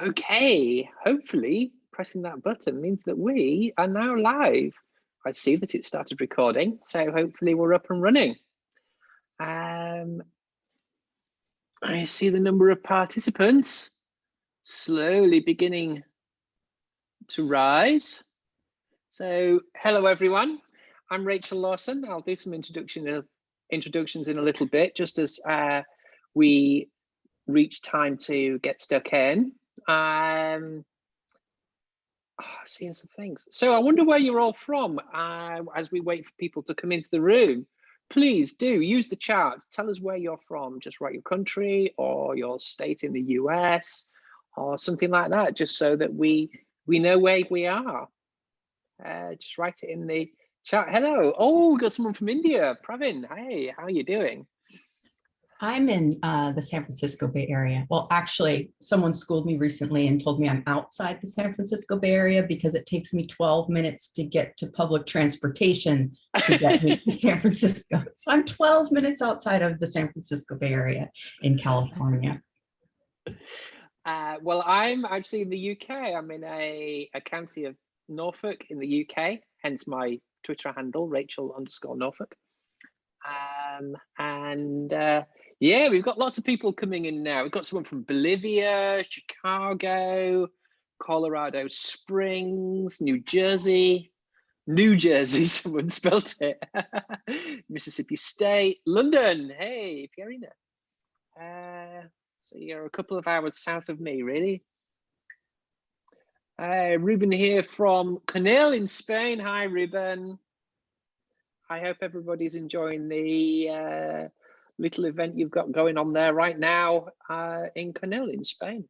Okay, hopefully pressing that button means that we are now live. I see that it started recording, so hopefully we're up and running. Um, I see the number of participants slowly beginning to rise. So hello everyone, I'm Rachel Lawson. I'll do some introduction, introductions in a little bit, just as uh, we reach time to get stuck in. Um, oh, seeing some things. So I wonder where you're all from uh, as we wait for people to come into the room. Please do use the chat. Tell us where you're from. Just write your country or your state in the US or something like that, just so that we we know where we are. Uh, just write it in the chat. Hello. Oh, got someone from India. Pravin. Hey, how are you doing? I'm in uh, the San Francisco Bay Area. Well, actually, someone schooled me recently and told me I'm outside the San Francisco Bay Area because it takes me 12 minutes to get to public transportation to get me to San Francisco. So I'm 12 minutes outside of the San Francisco Bay Area in California. Uh, well, I'm actually in the UK. I'm in a, a county of Norfolk in the UK, hence my Twitter handle, Rachel underscore Norfolk. Um, and uh, yeah, we've got lots of people coming in now. We've got someone from Bolivia, Chicago, Colorado Springs, New Jersey, New Jersey, someone spelt it, Mississippi State, London, hey, Pierina. Uh, so you're a couple of hours south of me, really. Uh, Ruben here from Conil in Spain. Hi, Ruben. I hope everybody's enjoying the uh, little event you've got going on there right now uh, in Conil in Spain.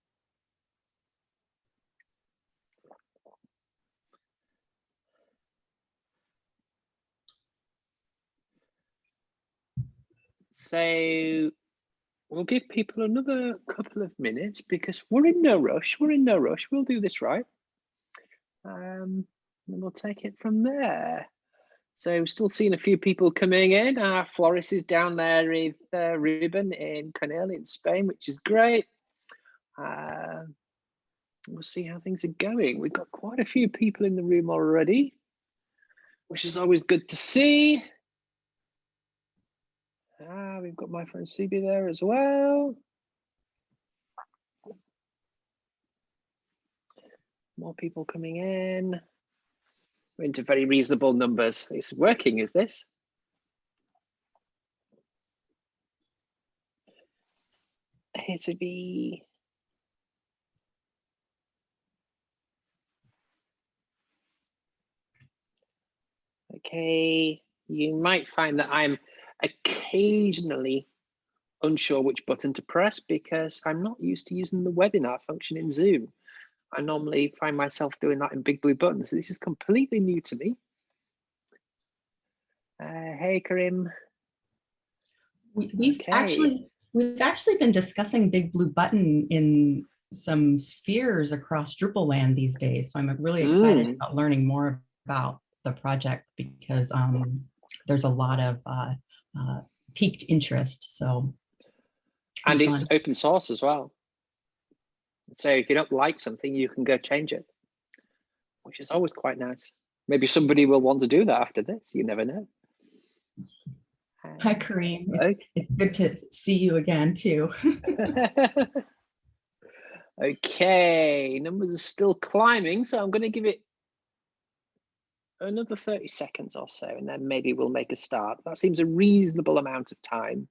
So we'll give people another couple of minutes because we're in no rush. We're in no rush. We'll do this right. Um, and we'll take it from there. So we're still seeing a few people coming in. Uh, Floris is down there with uh, Ruben in Conil in Spain, which is great. Uh, we'll see how things are going. We've got quite a few people in the room already, which is always good to see. Ah, we've got my friend Subi there as well. More people coming in. Into very reasonable numbers. It's working, is this? Here to be. Okay, you might find that I'm occasionally unsure which button to press because I'm not used to using the webinar function in Zoom. I normally find myself doing that in big blue buttons. So this is completely new to me. Uh, hey, Karim. We, we've okay. actually we've actually been discussing big blue button in some spheres across Drupal land these days. So I'm really excited mm. about learning more about the project because um, there's a lot of uh, uh, piqued interest. So and it's fun. open source as well. So if you don't like something, you can go change it, which is always quite nice. Maybe somebody will want to do that after this. You never know. Hi, Kareem. Okay. It's good to see you again, too. okay, numbers are still climbing, so I'm going to give it another 30 seconds or so, and then maybe we'll make a start. That seems a reasonable amount of time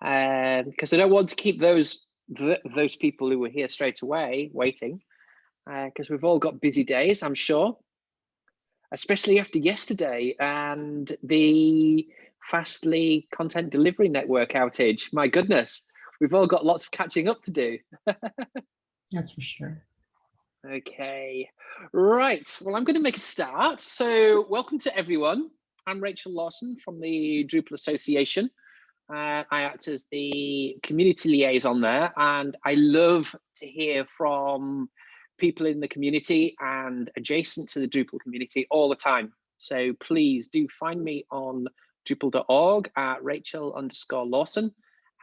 because um, I don't want to keep those th those people who were here straight away waiting because uh, we've all got busy days, I'm sure, especially after yesterday and the Fastly content delivery network outage. My goodness, we've all got lots of catching up to do. That's for sure. Okay, right. Well, I'm going to make a start. So welcome to everyone. I'm Rachel Lawson from the Drupal Association. Uh, I act as the community liaison there, and I love to hear from people in the community and adjacent to the Drupal community all the time. So please do find me on drupal.org at Rachel underscore Lawson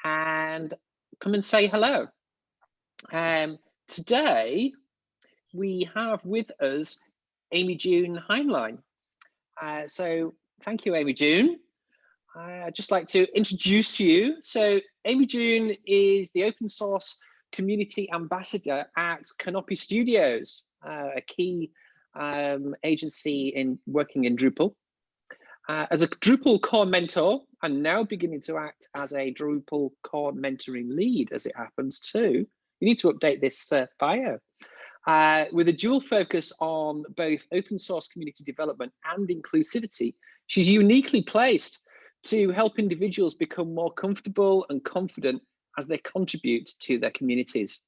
and come and say hello. Um, today we have with us Amy June Hineline. Uh, so thank you, Amy June. I'd just like to introduce you. So Amy June is the open source community ambassador at Kanopi Studios, uh, a key um, agency in working in Drupal. Uh, as a Drupal core mentor, and now beginning to act as a Drupal core mentoring lead, as it happens too. You need to update this uh, bio. Uh, with a dual focus on both open source community development and inclusivity, she's uniquely placed to help individuals become more comfortable and confident as they contribute to their communities.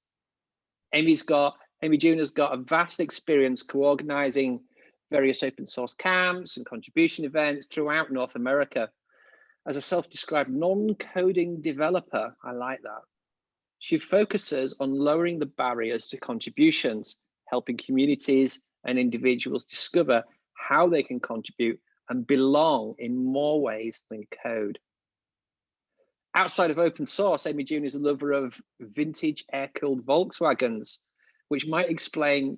Amy's got, Amy June has got a vast experience co-organizing various open source camps and contribution events throughout North America. As a self-described non-coding developer, I like that. She focuses on lowering the barriers to contributions, helping communities and individuals discover how they can contribute and belong in more ways than code. Outside of open source, Amy June is a lover of vintage air-cooled Volkswagens, which might explain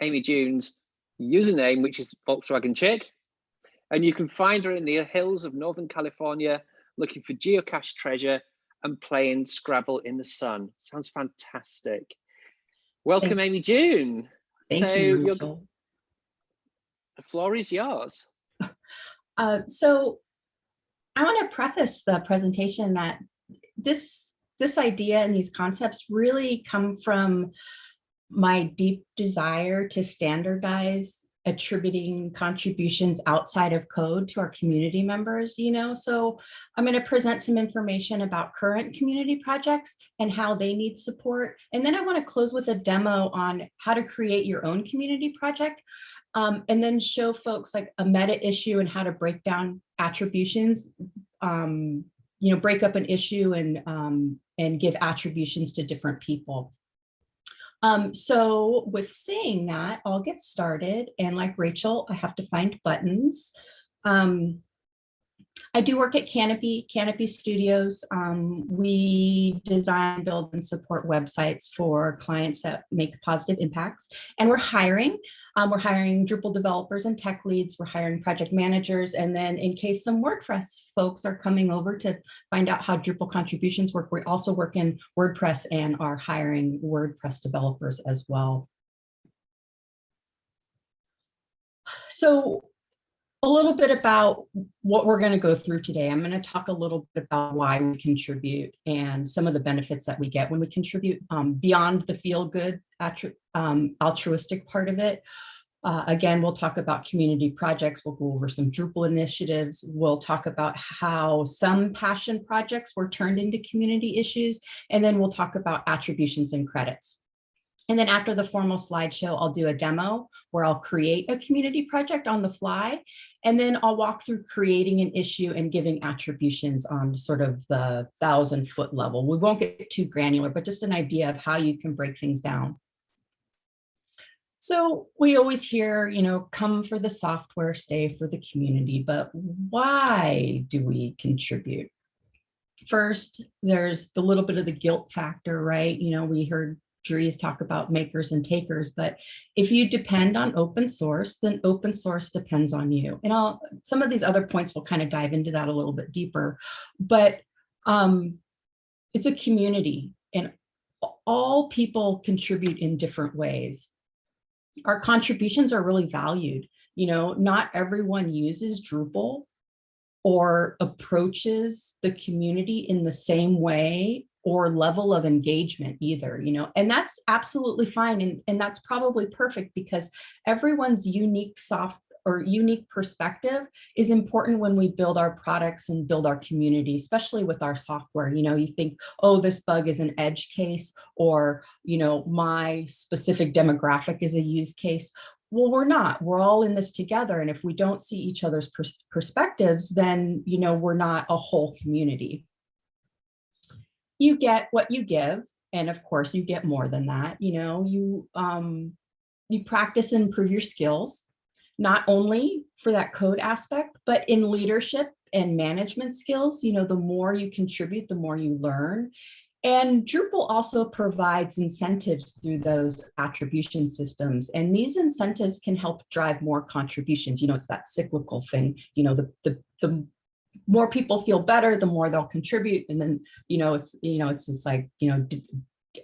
Amy June's username, which is Volkswagen Chick. And you can find her in the hills of Northern California, looking for geocache treasure and playing Scrabble in the sun. Sounds fantastic. Welcome, Thank Amy June. Thank so you. the floor is yours. Uh, so I want to preface the presentation that this this idea and these concepts really come from my deep desire to standardize attributing contributions outside of code to our community members, you know, so I'm going to present some information about current community projects and how they need support. And then I want to close with a demo on how to create your own community project um, and then show folks like a meta issue and how to break down attributions, um, you know, break up an issue and, um, and give attributions to different people. Um, so with saying that, I'll get started. And like Rachel, I have to find buttons. Um, I do work at Kanopi, Kanopi Studios. Um, we design, build, and support websites for clients that make positive impacts. And we're hiring. Um, we're hiring Drupal developers and tech leads. We're hiring project managers. And then in case some WordPress folks are coming over to find out how Drupal contributions work, we also work in WordPress and are hiring WordPress developers as well. So a little bit about what we're going to go through today. I'm going to talk a little bit about why we contribute and some of the benefits that we get when we contribute um, beyond the feel good um, altruistic part of it. Uh, again, we'll talk about community projects. We'll go over some Drupal initiatives. We'll talk about how some passion projects were turned into community issues. And then we'll talk about attributions and credits. And then after the formal slideshow, I'll do a demo where I'll create a community project on the fly. And then I'll walk through creating an issue and giving attributions on sort of the thousand foot level. We won't get too granular, but just an idea of how you can break things down. So we always hear, you know, come for the software, stay for the community, but why do we contribute? First, there's the little bit of the guilt factor, right? You know, we heard Dries talk about makers and takers, but if you depend on open source, then open source depends on you. And I'll, some of these other points will kind of dive into that a little bit deeper, but um, it's a community and all people contribute in different ways. Our contributions are really valued. You know, not everyone uses Drupal or approaches the community in the same way or level of engagement either, you know, and that's absolutely fine. And, and that's probably perfect because everyone's unique soft or unique perspective is important when we build our products and build our community, especially with our software. You know, you think, oh, this bug is an edge case, or, you know, my specific demographic is a use case. Well, we're not, we're all in this together. And if we don't see each other's pers perspectives, then, you know, we're not a whole community you get what you give. And of course you get more than that. You know, you, um, you practice and improve your skills, not only for that code aspect, but in leadership and management skills, you know, the more you contribute, the more you learn. And Drupal also provides incentives through those attribution systems. And these incentives can help drive more contributions. You know, it's that cyclical thing, you know, the, the, the more people feel better, the more they'll contribute. And then, you know, it's, you know, it's just like, you know,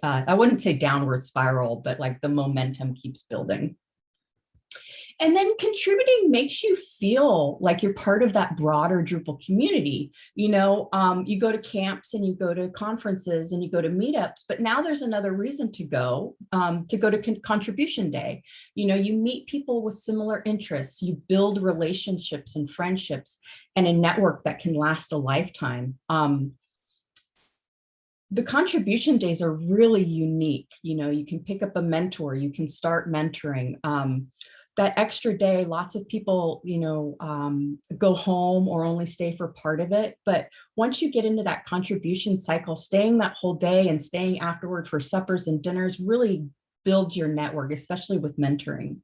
uh, I wouldn't say downward spiral, but like the momentum keeps building. And then contributing makes you feel like you're part of that broader Drupal community. You know, um, you go to camps and you go to conferences and you go to meetups, but now there's another reason to go, um, to go to con contribution day. You know, you meet people with similar interests, you build relationships and friendships and a network that can last a lifetime. Um, the contribution days are really unique. You know, you can pick up a mentor, you can start mentoring. Um, that extra day, lots of people, you know, um, go home or only stay for part of it. But once you get into that contribution cycle, staying that whole day and staying afterward for suppers and dinners really builds your network, especially with mentoring.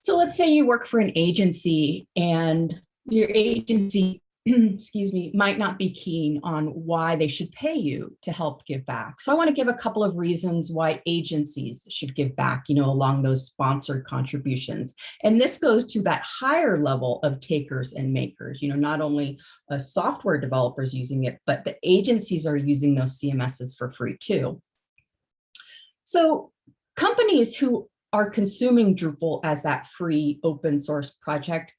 So let's say you work for an agency and your agency excuse me, might not be keen on why they should pay you to help give back. So I want to give a couple of reasons why agencies should give back, you know, along those sponsored contributions. And this goes to that higher level of takers and makers, you know, not only uh, software developers using it, but the agencies are using those CMSs for free too. So companies who are consuming Drupal as that free open source project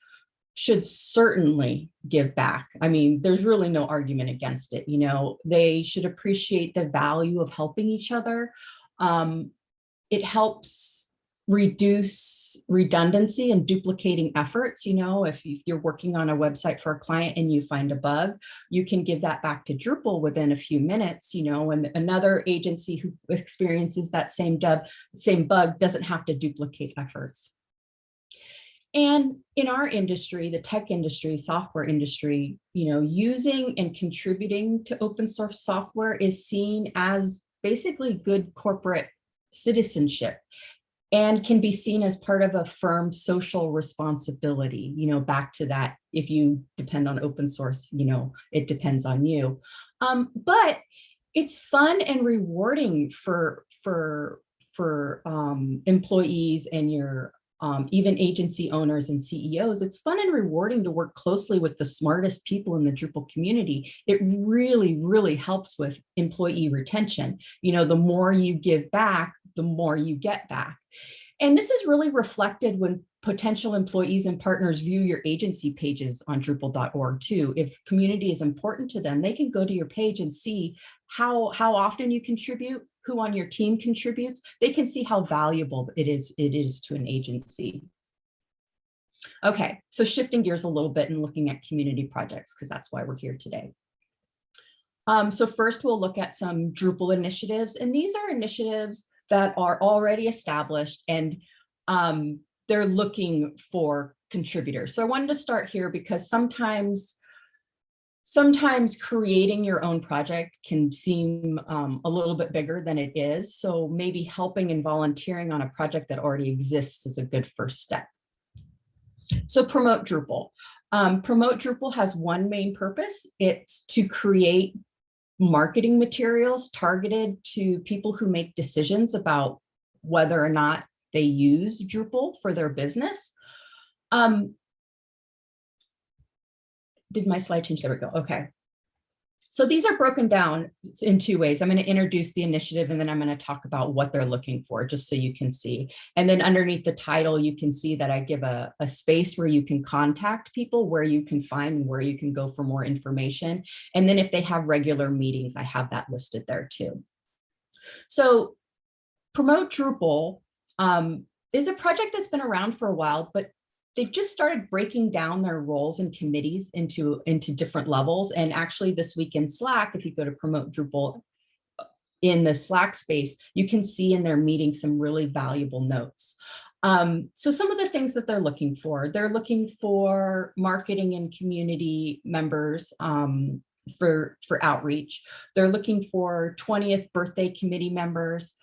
should certainly give back. I mean, there's really no argument against it. You know, they should appreciate the value of helping each other. Um, it helps reduce redundancy and duplicating efforts. You know, if, if you're working on a website for a client and you find a bug, you can give that back to Drupal within a few minutes, you know, and another agency who experiences that same, dub, same bug doesn't have to duplicate efforts. And in our industry, the tech industry, software industry, you know, using and contributing to open source software is seen as basically good corporate citizenship and can be seen as part of a firm's social responsibility, you know, back to that, if you depend on open source, you know, it depends on you. Um, but it's fun and rewarding for, for, for um, employees and your um, even agency owners and CEOs, it's fun and rewarding to work closely with the smartest people in the Drupal community. It really, really helps with employee retention. You know, the more you give back, the more you get back. And this is really reflected when potential employees and partners view your agency pages on Drupal.org too. If community is important to them, they can go to your page and see how, how often you contribute, who on your team contributes, they can see how valuable it is, it is to an agency. Okay, so shifting gears a little bit and looking at community projects, because that's why we're here today. Um, so first we'll look at some Drupal initiatives, and these are initiatives that are already established and um, they're looking for contributors. So I wanted to start here because sometimes sometimes creating your own project can seem um, a little bit bigger than it is. So maybe helping and volunteering on a project that already exists is a good first step. So promote Drupal. Um, promote Drupal has one main purpose. It's to create marketing materials targeted to people who make decisions about whether or not they use Drupal for their business. Um, did my slide change? There we go. Okay. So these are broken down in two ways. I'm going to introduce the initiative and then I'm going to talk about what they're looking for just so you can see. And then underneath the title, you can see that I give a, a space where you can contact people, where you can find where you can go for more information. And then if they have regular meetings, I have that listed there too. So Promote Drupal um, is a project that's been around for a while, but they've just started breaking down their roles and committees into, into different levels. And actually this week in Slack, if you go to promote Drupal uh, in the Slack space, you can see in their meeting some really valuable notes. Um, so some of the things that they're looking for, they're looking for marketing and community members um, for, for outreach. They're looking for 20th birthday committee members,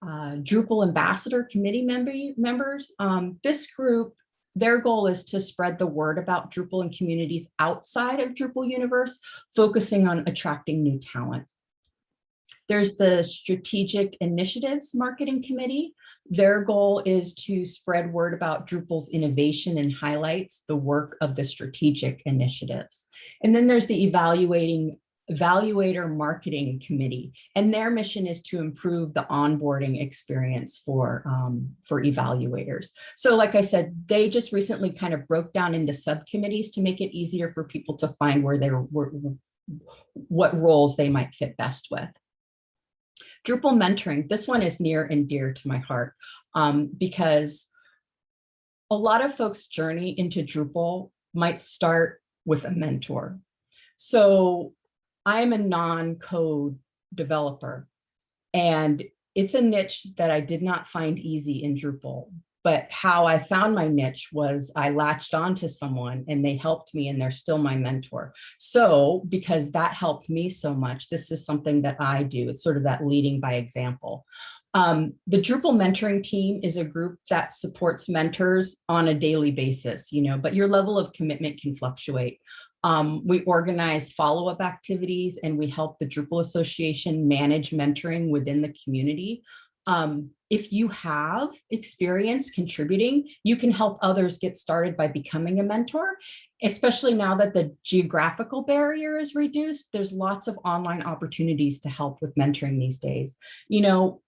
uh, Drupal ambassador committee member, members. Um, this group their goal is to spread the word about Drupal and communities outside of Drupal universe, focusing on attracting new talent. There's the Strategic Initiatives Marketing Committee. Their goal is to spread word about Drupal's innovation and highlights the work of the strategic initiatives. And then there's the Evaluating Evaluator Marketing Committee, and their mission is to improve the onboarding experience for, um, for evaluators. So like I said, they just recently kind of broke down into subcommittees to make it easier for people to find where they were what roles they might fit best with. Drupal mentoring, this one is near and dear to my heart um, because a lot of folks' journey into Drupal might start with a mentor. So I'm a non-code developer and it's a niche that I did not find easy in Drupal. But how I found my niche was I latched onto someone and they helped me and they're still my mentor. So because that helped me so much, this is something that I do. It's sort of that leading by example. Um, the Drupal mentoring team is a group that supports mentors on a daily basis, you know, but your level of commitment can fluctuate. Um, we organize follow-up activities and we help the Drupal Association manage mentoring within the community. Um, if you have experience contributing, you can help others get started by becoming a mentor, especially now that the geographical barrier is reduced. There's lots of online opportunities to help with mentoring these days. You know,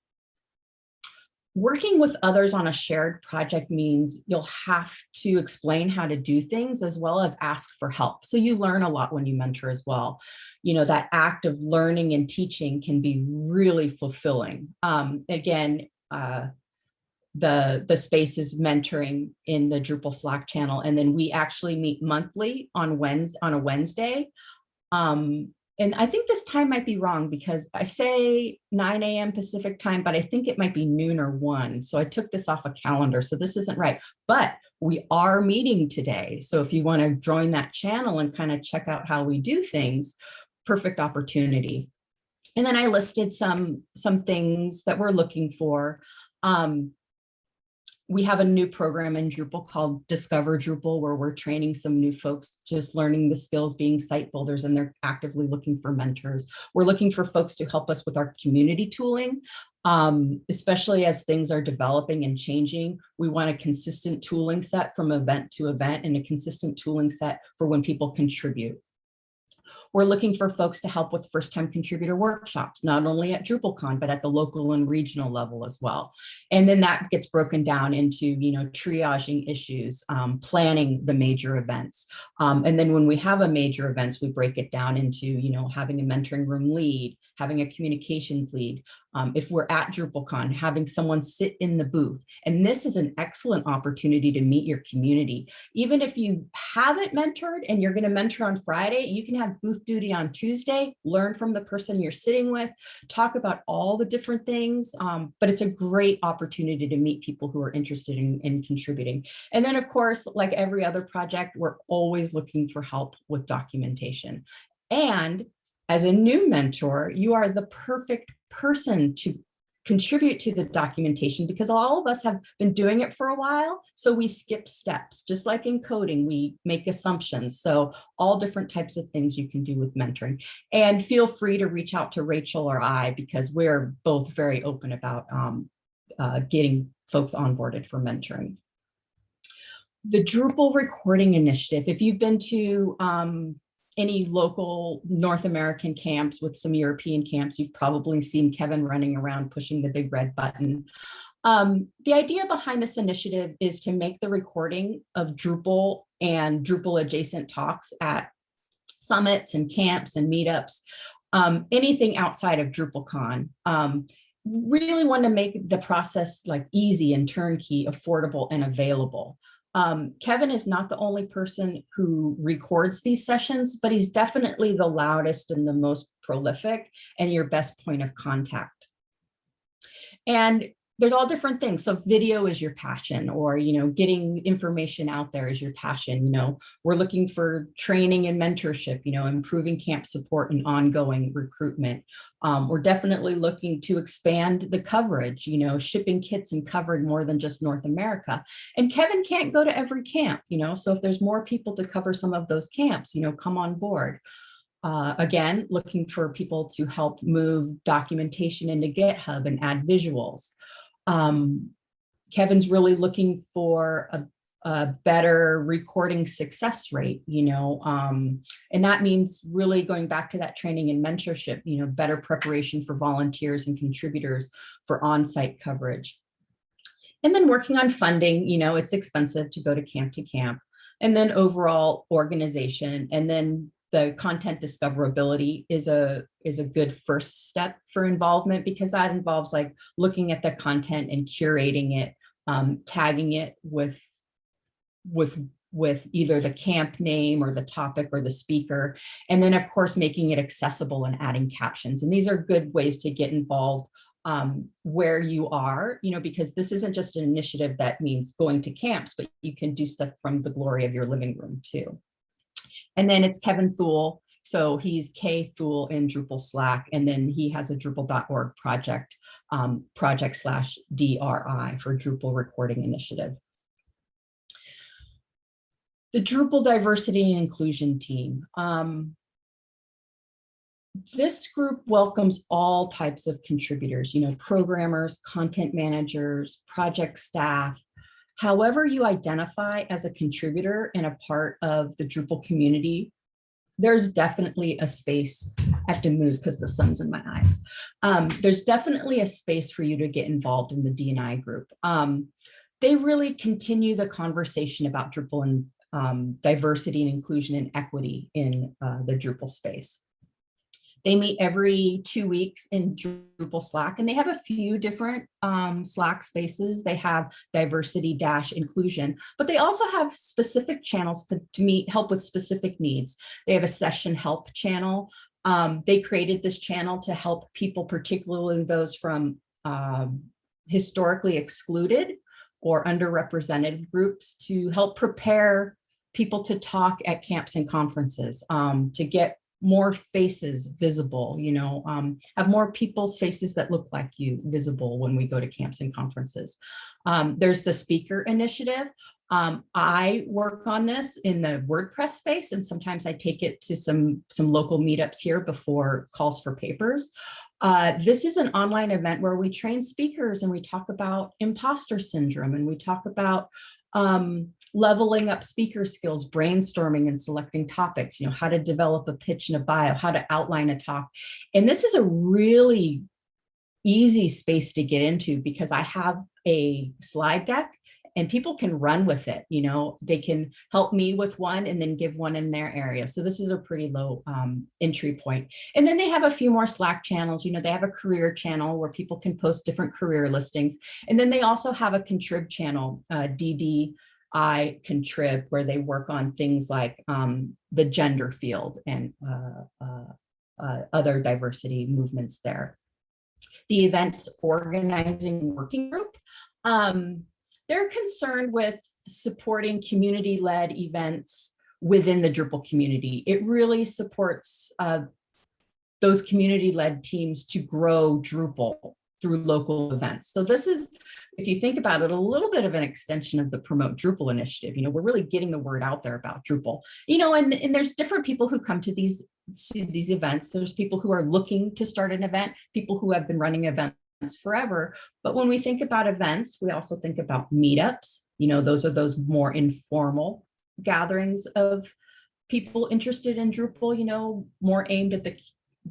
Working with others on a shared project means you'll have to explain how to do things as well as ask for help. So you learn a lot when you mentor as well. You know, that act of learning and teaching can be really fulfilling. Um, again, uh, the, the space is mentoring in the Drupal Slack channel. And then we actually meet monthly on Wednesday, on a Wednesday. Um, and I think this time might be wrong because I say 9 a.m. Pacific time, but I think it might be noon or one. So I took this off a calendar. So this isn't right, but we are meeting today. So if you want to join that channel and kind of check out how we do things, perfect opportunity. And then I listed some, some things that we're looking for. Um, we have a new program in Drupal called Discover Drupal, where we're training some new folks, just learning the skills being site builders, and they're actively looking for mentors. We're looking for folks to help us with our community tooling, um, especially as things are developing and changing. We want a consistent tooling set from event to event and a consistent tooling set for when people contribute. We're looking for folks to help with first-time contributor workshops, not only at DrupalCon, but at the local and regional level as well. And then that gets broken down into, you know, triaging issues, um, planning the major events. Um, and then when we have a major events, we break it down into, you know, having a mentoring room lead, having a communications lead. Um, if we're at DrupalCon, having someone sit in the booth. And this is an excellent opportunity to meet your community. Even if you haven't mentored and you're gonna mentor on Friday, you can have booth duty on Tuesday, learn from the person you're sitting with, talk about all the different things. Um, but it's a great opportunity to meet people who are interested in, in contributing. And then of course, like every other project, we're always looking for help with documentation. And as a new mentor, you are the perfect person to contribute to the documentation because all of us have been doing it for a while. So we skip steps, just like in coding, we make assumptions. So all different types of things you can do with mentoring and feel free to reach out to Rachel or I because we're both very open about um, uh, getting folks onboarded for mentoring. The Drupal recording initiative, if you've been to um, any local North American camps with some European camps, you've probably seen Kevin running around pushing the big red button. Um, the idea behind this initiative is to make the recording of Drupal and Drupal adjacent talks at summits and camps and meetups, um, anything outside of DrupalCon. Um, really want to make the process like easy and turnkey, affordable and available. Um, Kevin is not the only person who records these sessions, but he's definitely the loudest and the most prolific and your best point of contact. And there's all different things. So video is your passion or, you know, getting information out there is your passion. You know, we're looking for training and mentorship, you know, improving camp support and ongoing recruitment. Um, we're definitely looking to expand the coverage, you know, shipping kits and covering more than just North America. And Kevin can't go to every camp, you know, so if there's more people to cover some of those camps, you know, come on board. uh, again, looking for people to help move documentation into GitHub and add visuals. Um, Kevin's really looking for a, a, better recording success rate, you know, um, and that means really going back to that training and mentorship, you know, better preparation for volunteers and contributors for on-site coverage. And then working on funding, you know, it's expensive to go to camp to camp and then overall organization and then the content discoverability is a is a good first step for involvement because that involves like looking at the content and curating it, um, tagging it with with with either the camp name or the topic or the speaker, and then of course making it accessible and adding captions. And these are good ways to get involved um, where you are, you know, because this isn't just an initiative that means going to camps, but you can do stuff from the glory of your living room too. And then it's Kevin Thull. So he's K Thull in Drupal Slack, and then he has a Drupal.org project, um, project slash DRI for Drupal Recording Initiative. The Drupal Diversity and Inclusion Team. Um, this group welcomes all types of contributors, you know, programmers, content managers, project staff, However you identify as a contributor and a part of the Drupal community, there's definitely a space, I have to move because the sun's in my eyes. Um, there's definitely a space for you to get involved in the DNI group. Um, they really continue the conversation about Drupal and um, diversity and inclusion and equity in uh, the Drupal space. They meet every two weeks in Drupal Slack, and they have a few different um, Slack spaces. They have diversity dash inclusion, but they also have specific channels to, to meet help with specific needs. They have a session help channel. Um, they created this channel to help people, particularly those from um, historically excluded or underrepresented groups to help prepare people to talk at camps and conferences, um, to get more faces visible, you know, um, have more people's faces that look like you visible when we go to camps and conferences. Um, there's the speaker initiative. Um, I work on this in the WordPress space, and sometimes I take it to some, some local meetups here before calls for papers. Uh, this is an online event where we train speakers and we talk about imposter syndrome and we talk about um, leveling up speaker skills, brainstorming and selecting topics, you know, how to develop a pitch and a bio, how to outline a talk. And this is a really easy space to get into because I have a slide deck and people can run with it. You know, they can help me with one and then give one in their area. So this is a pretty low um, entry point. And then they have a few more Slack channels. You know, they have a career channel where people can post different career listings. And then they also have a contrib channel, uh, DD I contrib where they work on things like um, the gender field and uh, uh, uh, other diversity movements there. The events organizing working group, um, they're concerned with supporting community-led events within the Drupal community. It really supports uh, those community-led teams to grow Drupal through local events. So this is, if you think about it, a little bit of an extension of the Promote Drupal initiative. You know, we're really getting the word out there about Drupal. You know, and, and there's different people who come to these, these events. There's people who are looking to start an event, people who have been running events forever. But when we think about events, we also think about meetups. You know, those are those more informal gatherings of people interested in Drupal, you know, more aimed at the,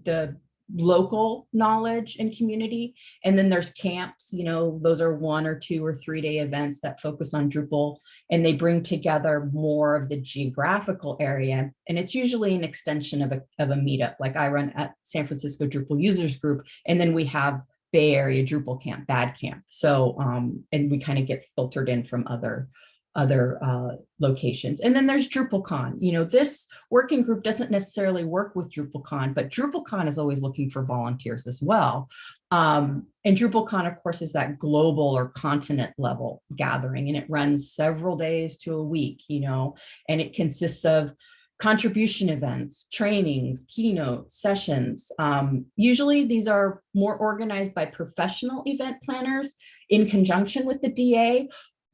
the local knowledge and community. And then there's camps, you know, those are one or two or three day events that focus on Drupal and they bring together more of the geographical area. And it's usually an extension of a, of a meetup. Like I run at San Francisco Drupal users group, and then we have Bay Area Drupal camp, bad camp. So, um, and we kind of get filtered in from other other uh, locations. And then there's DrupalCon. You know, this working group doesn't necessarily work with DrupalCon, but DrupalCon is always looking for volunteers as well. Um, and DrupalCon, of course, is that global or continent level gathering, and it runs several days to a week, you know, and it consists of contribution events, trainings, keynotes, sessions. Um, usually these are more organized by professional event planners in conjunction with the DA,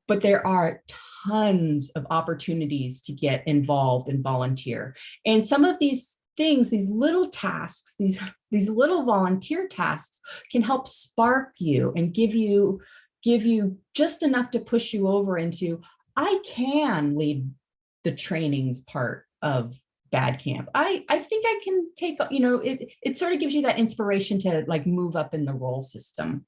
but there are tons of opportunities to get involved and volunteer. And some of these things, these little tasks, these, these little volunteer tasks can help spark you and give you, give you just enough to push you over into, I can lead the trainings part of bad camp. I, I think I can take, you know, it, it sort of gives you that inspiration to like move up in the role system.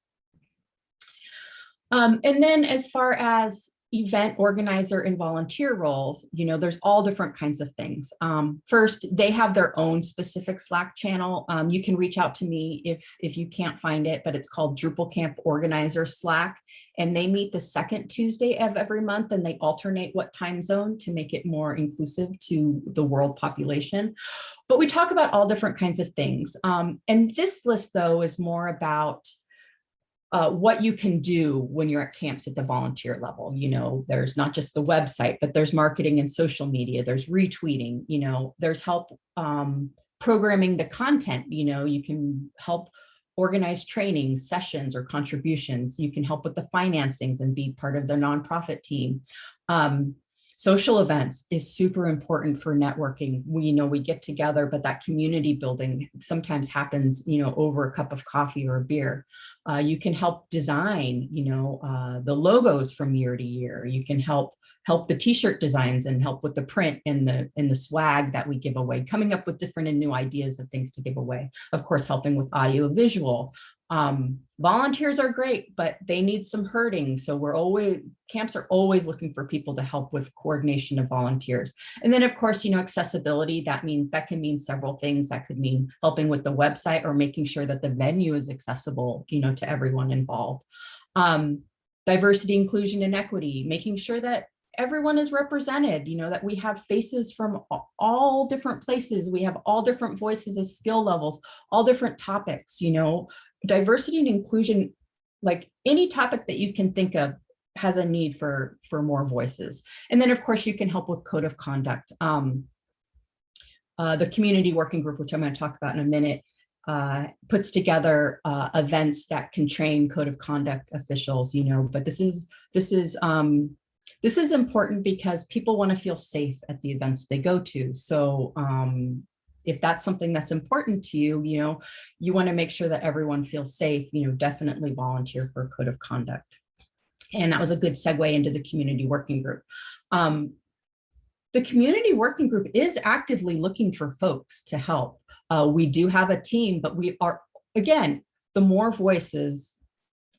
Um, and then as far as event organizer and volunteer roles, you know, there's all different kinds of things. Um, first, they have their own specific Slack channel. Um, you can reach out to me if, if you can't find it, but it's called Drupal Camp Organizer Slack. And they meet the second Tuesday of every month and they alternate what time zone to make it more inclusive to the world population. But we talk about all different kinds of things. Um, and this list though is more about uh, what you can do when you're at camps at the volunteer level. You know, there's not just the website, but there's marketing and social media, there's retweeting, you know, there's help um, programming the content, you know, you can help organize trainings, sessions, or contributions. You can help with the financings and be part of their nonprofit team. Um, Social events is super important for networking. We you know we get together, but that community building sometimes happens, you know, over a cup of coffee or a beer. Uh, you can help design, you know, uh, the logos from year to year. You can help help the t-shirt designs and help with the print and the and the swag that we give away, coming up with different and new ideas of things to give away. Of course, helping with audio visual, um, volunteers are great, but they need some herding. So we're always, camps are always looking for people to help with coordination of volunteers. And then of course, you know, accessibility, that means, that can mean several things. That could mean helping with the website or making sure that the venue is accessible, you know, to everyone involved. Um, diversity, inclusion, and equity, making sure that everyone is represented, you know, that we have faces from all different places. We have all different voices of skill levels, all different topics, you know, diversity and inclusion, like any topic that you can think of has a need for, for more voices. And then of course you can help with code of conduct. Um, uh, the community working group, which I'm going to talk about in a minute, uh, puts together uh, events that can train code of conduct officials, you know, but this is, this is, um, this is important because people want to feel safe at the events they go to. So um, if that's something that's important to you, you know, you want to make sure that everyone feels safe, you know, definitely volunteer for a code of conduct. And that was a good segue into the community working group. Um, the community working group is actively looking for folks to help. Uh, we do have a team, but we are, again, the more voices,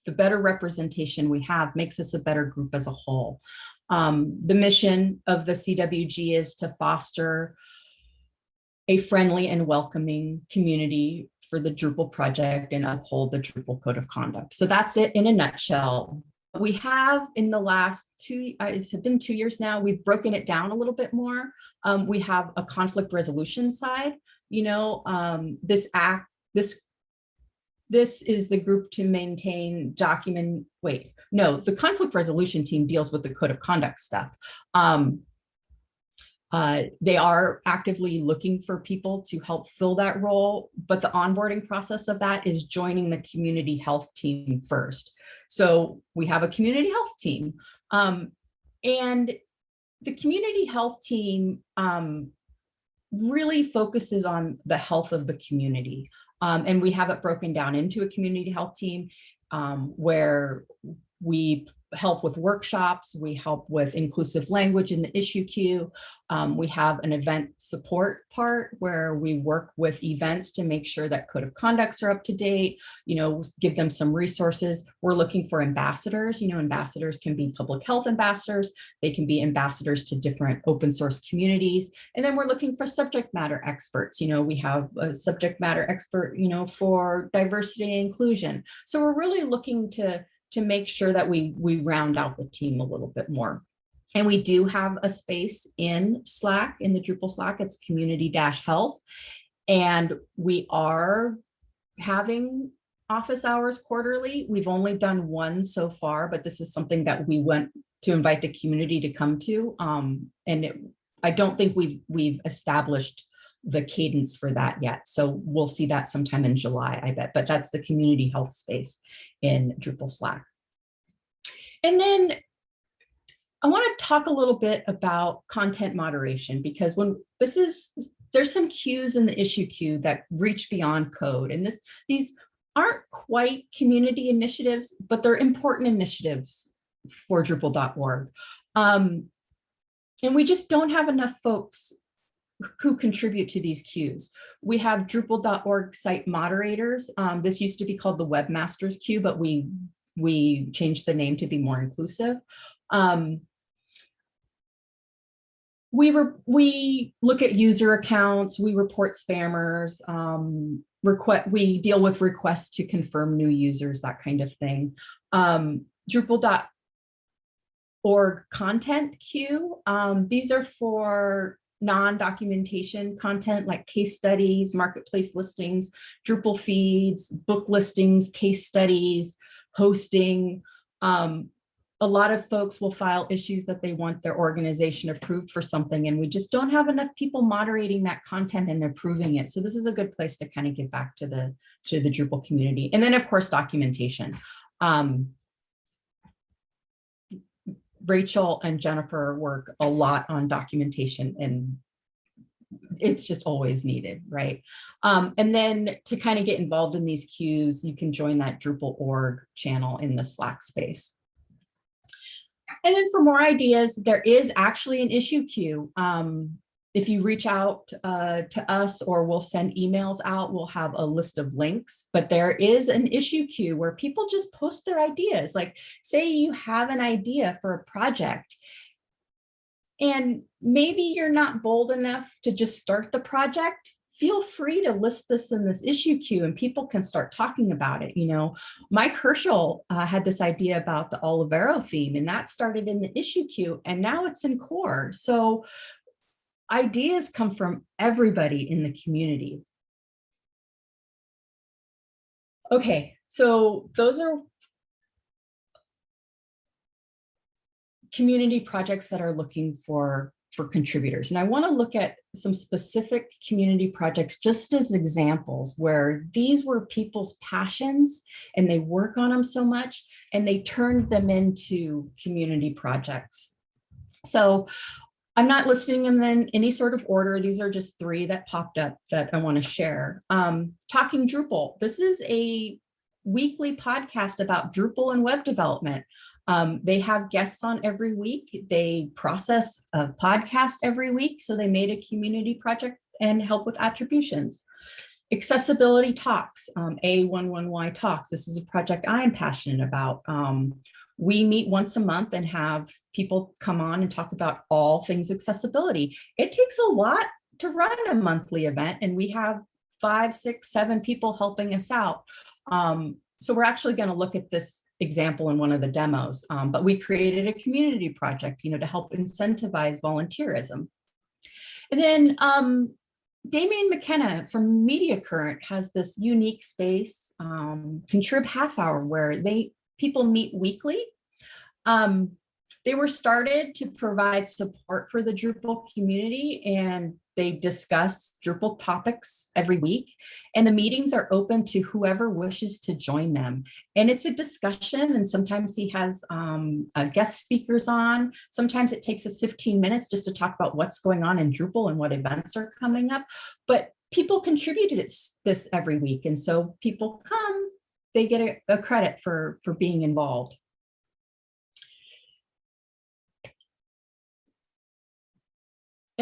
the better representation we have makes us a better group as a whole. Um, the mission of the CWG is to foster a friendly and welcoming community for the Drupal project and uphold the Drupal code of conduct. So that's it in a nutshell. We have in the last two, uh, it's been two years now, we've broken it down a little bit more. Um, we have a conflict resolution side, you know, um, this act, this this is the group to maintain document, wait, no, the conflict resolution team deals with the code of conduct stuff. Um, uh, they are actively looking for people to help fill that role, but the onboarding process of that is joining the community health team first. So we have a community health team um, and the community health team um, really focuses on the health of the community. Um, and we have it broken down into a community health team um, where we help with workshops, we help with inclusive language in the issue queue. Um, we have an event support part where we work with events to make sure that code of conducts are up to date, you know, give them some resources. We're looking for ambassadors, you know, ambassadors can be public health ambassadors, they can be ambassadors to different open source communities. And then we're looking for subject matter experts, you know, we have a subject matter expert, you know, for diversity and inclusion. So we're really looking to to make sure that we, we round out the team a little bit more. And we do have a space in Slack, in the Drupal Slack, it's community-health. And we are having office hours quarterly. We've only done one so far, but this is something that we went to invite the community to come to. Um, and it, I don't think we've, we've established the cadence for that yet. So we'll see that sometime in July, I bet, but that's the community health space in Drupal Slack. And then I want to talk a little bit about content moderation because when this is there's some queues in the issue queue that reach beyond code. And this these aren't quite community initiatives, but they're important initiatives for Drupal.org. Um, and we just don't have enough folks who contribute to these queues. We have Drupal.org site moderators. Um, this used to be called the Webmasters queue, but we we changed the name to be more inclusive. Um, we were we look at user accounts, we report spammers, um, request we deal with requests to confirm new users, that kind of thing. Um, Drupal.org content queue. Um, these are for non-documentation content like case studies, marketplace listings, Drupal feeds, book listings, case studies, hosting. Um, a lot of folks will file issues that they want their organization approved for something and we just don't have enough people moderating that content and approving it. So this is a good place to kind of get back to the to the Drupal community. And then of course, documentation. Um, Rachel and Jennifer work a lot on documentation and it's just always needed, right? Um, and then to kind of get involved in these queues, you can join that Drupal org channel in the Slack space. And then for more ideas, there is actually an issue queue. Um, if you reach out uh, to us or we'll send emails out, we'll have a list of links, but there is an issue queue where people just post their ideas. Like say you have an idea for a project and maybe you're not bold enough to just start the project, feel free to list this in this issue queue and people can start talking about it. You know, Mike Herschel uh, had this idea about the Olivero theme and that started in the issue queue and now it's in core. So ideas come from everybody in the community. Okay, so those are community projects that are looking for for contributors. And I want to look at some specific community projects just as examples where these were people's passions and they work on them so much and they turned them into community projects. So I'm not listing them in any sort of order. These are just three that popped up that I want to share. Um, Talking Drupal. This is a weekly podcast about Drupal and web development. Um, they have guests on every week. They process a podcast every week. So they made a community project and help with attributions. Accessibility Talks, um, A11Y Talks. This is a project I'm passionate about. Um, we meet once a month and have people come on and talk about all things accessibility. It takes a lot to run a monthly event and we have five, six, seven people helping us out. Um, so we're actually going to look at this example in one of the demos, um, but we created a community project, you know, to help incentivize volunteerism. And then um, Damien McKenna from Mediacurrent has this unique space, um, Contrib Half Hour, where they people meet weekly um, they were started to provide support for the Drupal community and they discuss Drupal topics every week and the meetings are open to whoever wishes to join them. And it's a discussion and sometimes he has um, uh, guest speakers on. Sometimes it takes us 15 minutes just to talk about what's going on in Drupal and what events are coming up. But people contributed this every week. And so people come, they get a, a credit for, for being involved.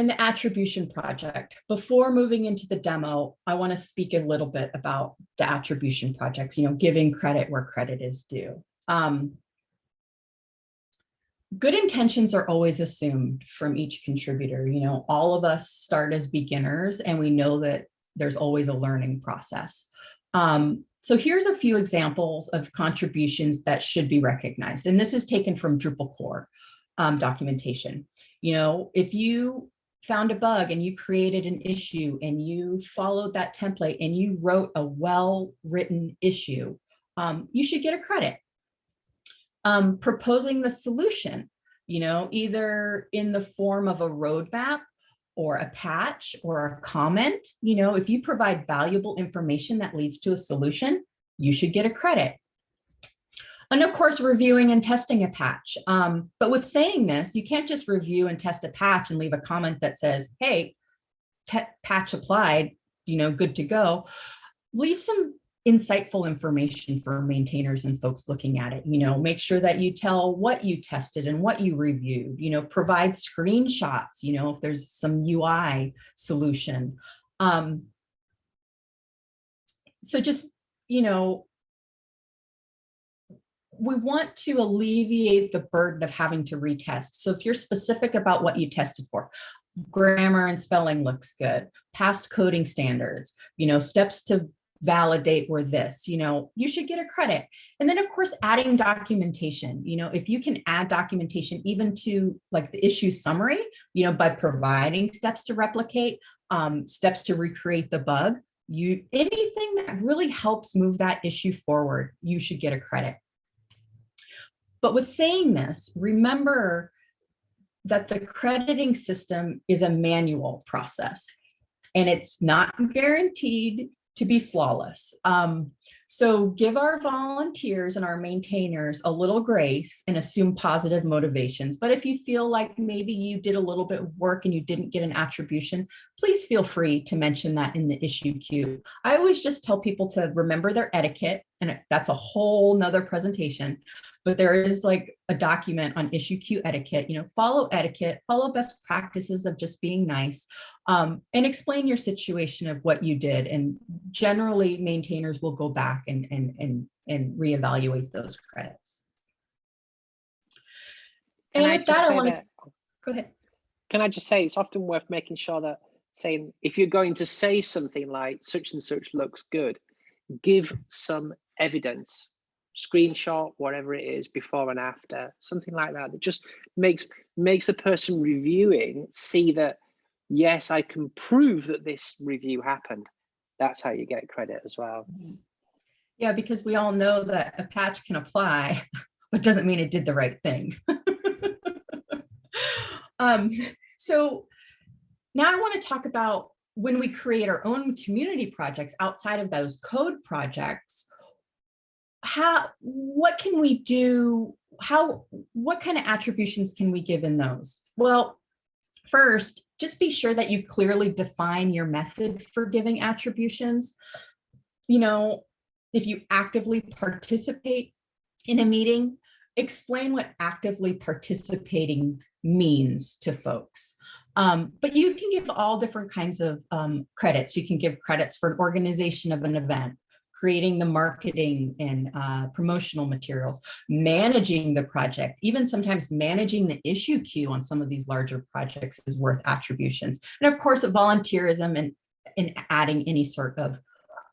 And the attribution project. Before moving into the demo, I want to speak a little bit about the attribution projects, you know, giving credit where credit is due. Um, good intentions are always assumed from each contributor. You know, all of us start as beginners and we know that there's always a learning process. Um, so here's a few examples of contributions that should be recognized. And this is taken from Drupal core um, documentation. You know, if you found a bug and you created an issue and you followed that template and you wrote a well-written issue, um, you should get a credit. Um, proposing the solution, you know, either in the form of a roadmap or a patch or a comment, you know, if you provide valuable information that leads to a solution, you should get a credit. And of course, reviewing and testing a patch. Um, but with saying this, you can't just review and test a patch and leave a comment that says, hey, patch applied, you know, good to go, leave some insightful information for maintainers and folks looking at it. You know, make sure that you tell what you tested and what you reviewed, you know, provide screenshots, you know, if there's some UI solution. Um, so just, you know, we want to alleviate the burden of having to retest. So if you're specific about what you tested for, grammar and spelling looks good, passed coding standards, you know, steps to validate were this, you know, you should get a credit. And then of course, adding documentation, you know, if you can add documentation even to like the issue summary, you know, by providing steps to replicate, um, steps to recreate the bug, you anything that really helps move that issue forward, you should get a credit. But with saying this, remember that the crediting system is a manual process and it's not guaranteed to be flawless. Um, so give our volunteers and our maintainers a little grace and assume positive motivations. But if you feel like maybe you did a little bit of work and you didn't get an attribution, please feel free to mention that in the issue queue. I always just tell people to remember their etiquette and that's a whole nother presentation, but there is like a document on issue queue etiquette, you know, follow etiquette, follow best practices of just being nice, um, and explain your situation of what you did. And generally maintainers will go back and, and, and, and reevaluate those credits. Can And I with that, I want to, go ahead. Can I just say it's often worth making sure that saying if you're going to say something like such and such looks good, give some evidence, screenshot, whatever it is, before and after, something like that. That just makes makes the person reviewing see that yes, I can prove that this review happened. That's how you get credit as well. Yeah, because we all know that a patch can apply, but doesn't mean it did the right thing. um, so now I want to talk about when we create our own community projects outside of those code projects, how, what can we do? How, what kind of attributions can we give in those? Well, first, just be sure that you clearly define your method for giving attributions. You know, if you actively participate in a meeting, explain what actively participating means to folks. Um, but you can give all different kinds of um, credits. You can give credits for an organization of an event, creating the marketing and uh, promotional materials, managing the project, even sometimes managing the issue queue on some of these larger projects is worth attributions. And of course, volunteerism and, and adding any sort of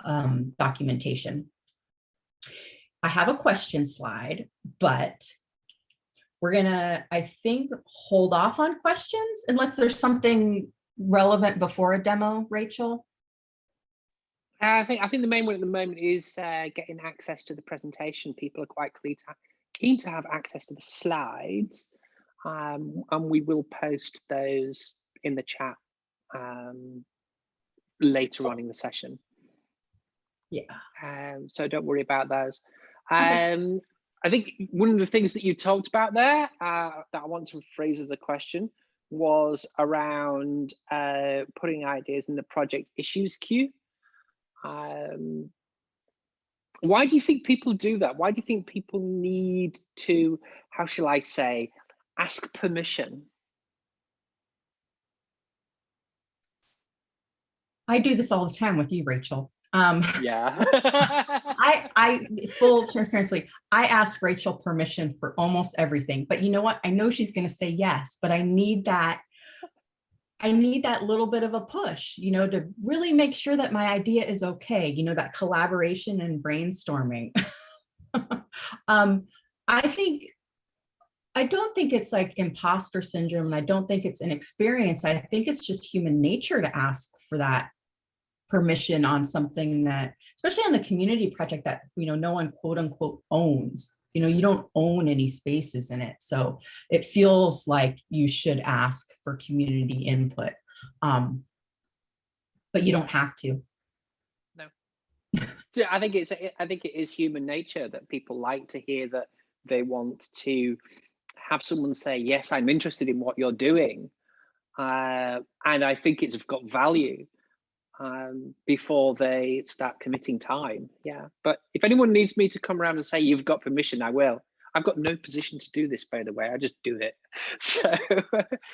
um, documentation. I have a question slide, but we're gonna, I think, hold off on questions unless there's something relevant before a demo, Rachel. I think I think the main one at the moment is uh, getting access to the presentation. People are quite keen to, keen to have access to the slides, um, and we will post those in the chat um, later on in the session. Yeah. Um, so don't worry about those. Okay. Um, I think one of the things that you talked about there uh, that I want to phrase as a question was around uh, putting ideas in the project issues queue. Um, why do you think people do that? Why do you think people need to, how shall I say, ask permission? I do this all the time with you, Rachel. Um, Yeah. I, I, full transparency, I ask Rachel permission for almost everything, but you know what? I know she's gonna say yes, but I need that, I need that little bit of a push, you know, to really make sure that my idea is okay, you know, that collaboration and brainstorming. um, I think, I don't think it's like imposter syndrome. I don't think it's an experience. I think it's just human nature to ask for that permission on something that, especially on the community project that, you know, no one quote unquote owns, you know, you don't own any spaces in it. So it feels like you should ask for community input. Um, but you don't have to. No. so I think it's I think it is human nature that people like to hear that they want to have someone say, yes, I'm interested in what you're doing. uh, and I think it's got value um, before they start committing time. Yeah, but if anyone needs me to come around and say you've got permission, I will. I've got no position to do this, by the way. I just do it. So,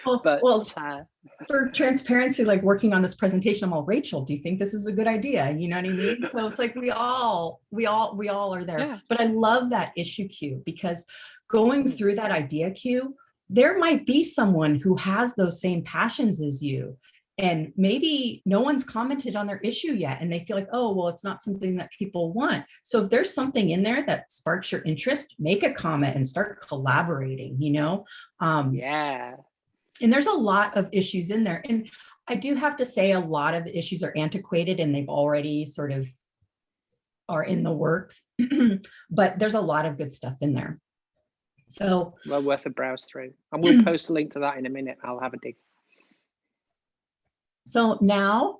well, but well, uh, for transparency, like working on this presentation, I'm all Rachel. Do you think this is a good idea? You know what I mean? So it's like we all, we all, we all are there. Yeah. But I love that issue queue because going through that idea queue, there might be someone who has those same passions as you and maybe no one's commented on their issue yet and they feel like oh well it's not something that people want so if there's something in there that sparks your interest make a comment and start collaborating you know um yeah, and there's a lot of issues in there and i do have to say a lot of the issues are antiquated and they've already sort of are in the works but there's a lot of good stuff in there so well worth a browse through. And we'll post a link to that in a minute. I'll have a dig. So now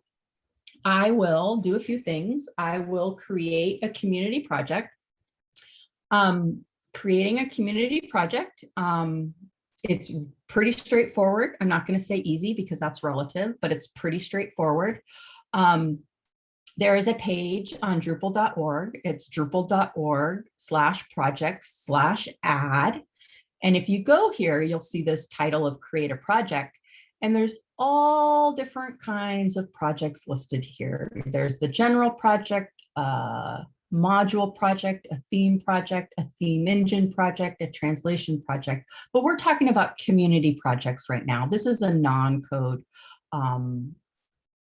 I will do a few things. I will create a community project. Um, creating a community project, um, it's pretty straightforward. I'm not going to say easy because that's relative, but it's pretty straightforward. Um, there is a page on Drupal.org. It's drupal.org slash projects slash add. And if you go here, you'll see this title of create a project. And there's all different kinds of projects listed here. There's the general project, uh, module project, a theme project, a theme engine project, a translation project, but we're talking about community projects right now. This is a non-code um,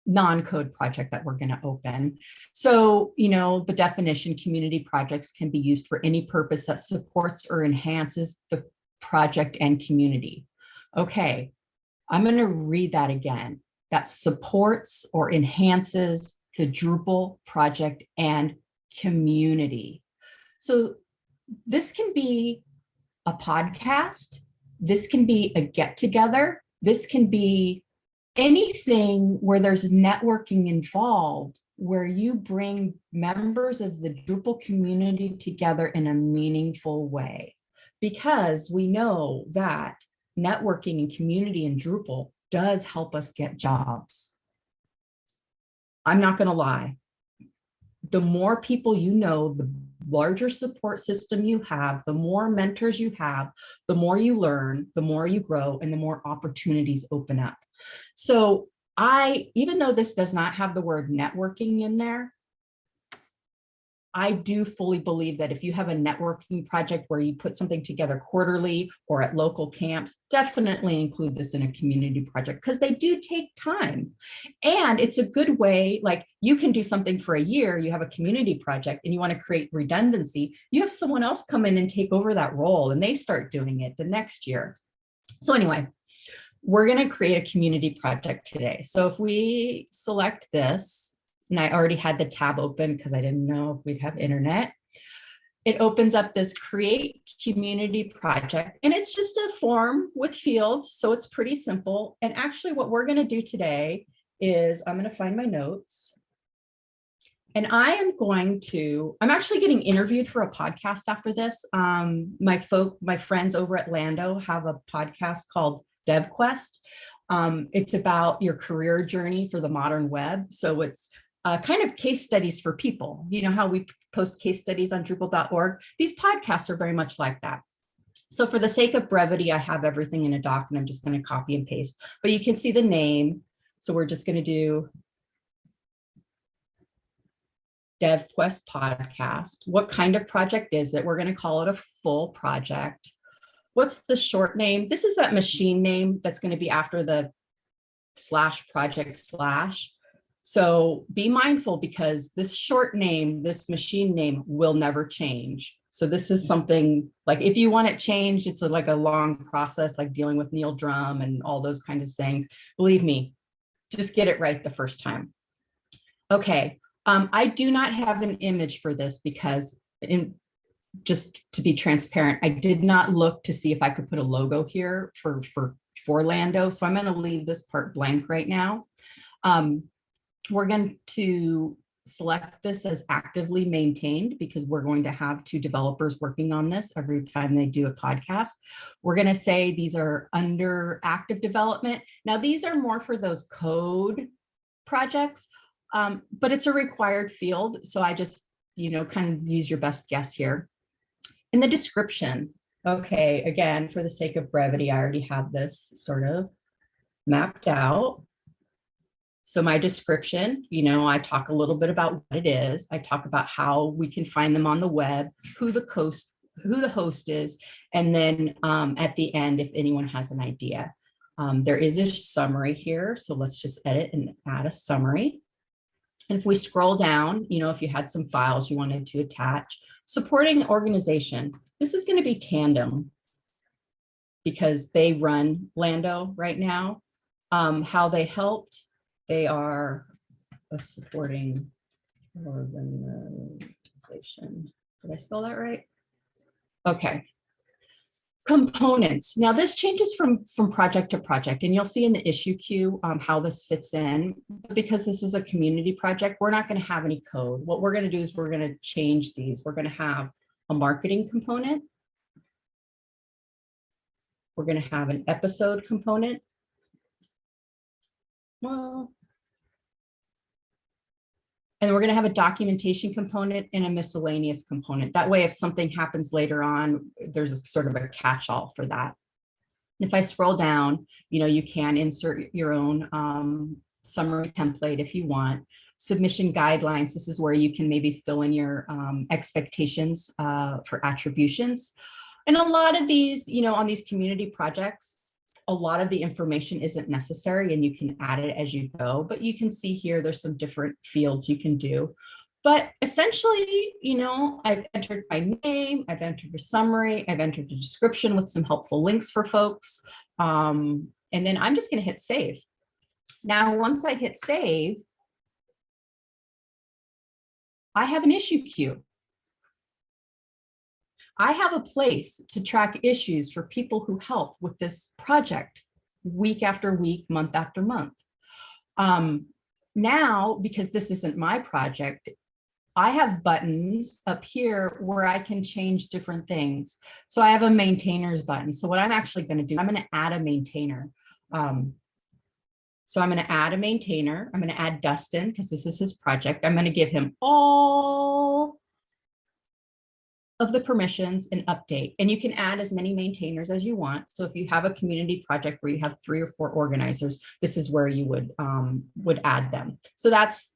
non-code project that we're going to open. So, you know, the definition community projects can be used for any purpose that supports or enhances the project and community. Okay, I'm going to read that again. That supports or enhances the Drupal project and community. So this can be a podcast. This can be a get together. This can be anything where there's networking involved where you bring members of the Drupal community together in a meaningful way. Because we know that networking and community in Drupal does help us get jobs. I'm not going to lie. The more people you know, the larger support system you have, the more mentors you have, the more you learn, the more you grow, and the more opportunities open up. So I, even though this does not have the word networking in there, I do fully believe that if you have a networking project where you put something together quarterly or at local camps, definitely include this in a community project because they do take time. And it's a good way, like you can do something for a year, you have a community project and you want to create redundancy, you have someone else come in and take over that role and they start doing it the next year. So anyway, we're going to create a community project today. So if we select this, and I already had the tab open because I didn't know if we'd have internet. It opens up this create community project and it's just a form with fields. So it's pretty simple. And actually what we're going to do today is I'm going to find my notes. And I am going to, I'm actually getting interviewed for a podcast after this. Um, my folk, my friends over at Lando have a podcast called DevQuest. Um, it's about your career journey for the modern web. So it's uh, kind of case studies for people. You know how we post case studies on Drupal.org? These podcasts are very much like that. So for the sake of brevity, I have everything in a doc and I'm just going to copy and paste, but you can see the name. So we're just going to do DevQuest podcast. What kind of project is it? We're going to call it a full project. What's the short name? This is that machine name that's going to be after the slash project slash. So be mindful because this short name, this machine name will never change. So this is something like if you want it changed, it's like a long process, like dealing with Neil Drumm and all those kinds of things. Believe me, just get it right the first time. Okay, um, I do not have an image for this because in, just to be transparent, I did not look to see if I could put a logo here for, for, for Lando. So I'm gonna leave this part blank right now. Um, we're going to select this as actively maintained because we're going to have two developers working on this every time they do a podcast. We're going to say these are under active development. Now, these are more for those code projects, um, but it's a required field. So I just, you know, kind of use your best guess here. In the description, okay, again, for the sake of brevity, I already have this sort of mapped out. So my description, you know, I talk a little bit about what it is. I talk about how we can find them on the web, who the host, who the host is, and then um, at the end, if anyone has an idea. Um, there is a summary here, so let's just edit and add a summary. And if we scroll down, you know, if you had some files you wanted to attach, supporting organization, this is going to be Tandem because they run Lando right now. Um, how they helped, they are a supporting organization. Did I spell that right? Okay. Components. Now this changes from, from project to project and you'll see in the issue queue um, how this fits in. Because this is a community project, we're not going to have any code. What we're going to do is we're going to change these. We're going to have a marketing component. We're going to have an episode component well, and we're going to have a documentation component and a miscellaneous component. That way, if something happens later on, there's a sort of a catch-all for that. If I scroll down, you know, you can insert your own um, summary template if you want. Submission guidelines, this is where you can maybe fill in your um, expectations uh, for attributions. And a lot of these, you know, on these community projects, a lot of the information isn't necessary and you can add it as you go, but you can see here there's some different fields you can do. But essentially, you know, I've entered my name, I've entered a summary, I've entered a description with some helpful links for folks. Um, and then I'm just gonna hit save. Now, once I hit save, I have an issue queue. I have a place to track issues for people who help with this project week after week, month after month. Um, now, because this isn't my project, I have buttons up here where I can change different things. So I have a maintainers button. So what I'm actually going to do, I'm going to add a maintainer. Um, so I'm going to add a maintainer. I'm going to add Dustin because this is his project. I'm going to give him all of the permissions and update. And you can add as many maintainers as you want. So if you have a community project where you have three or four organizers, this is where you would, um, would add them. So that's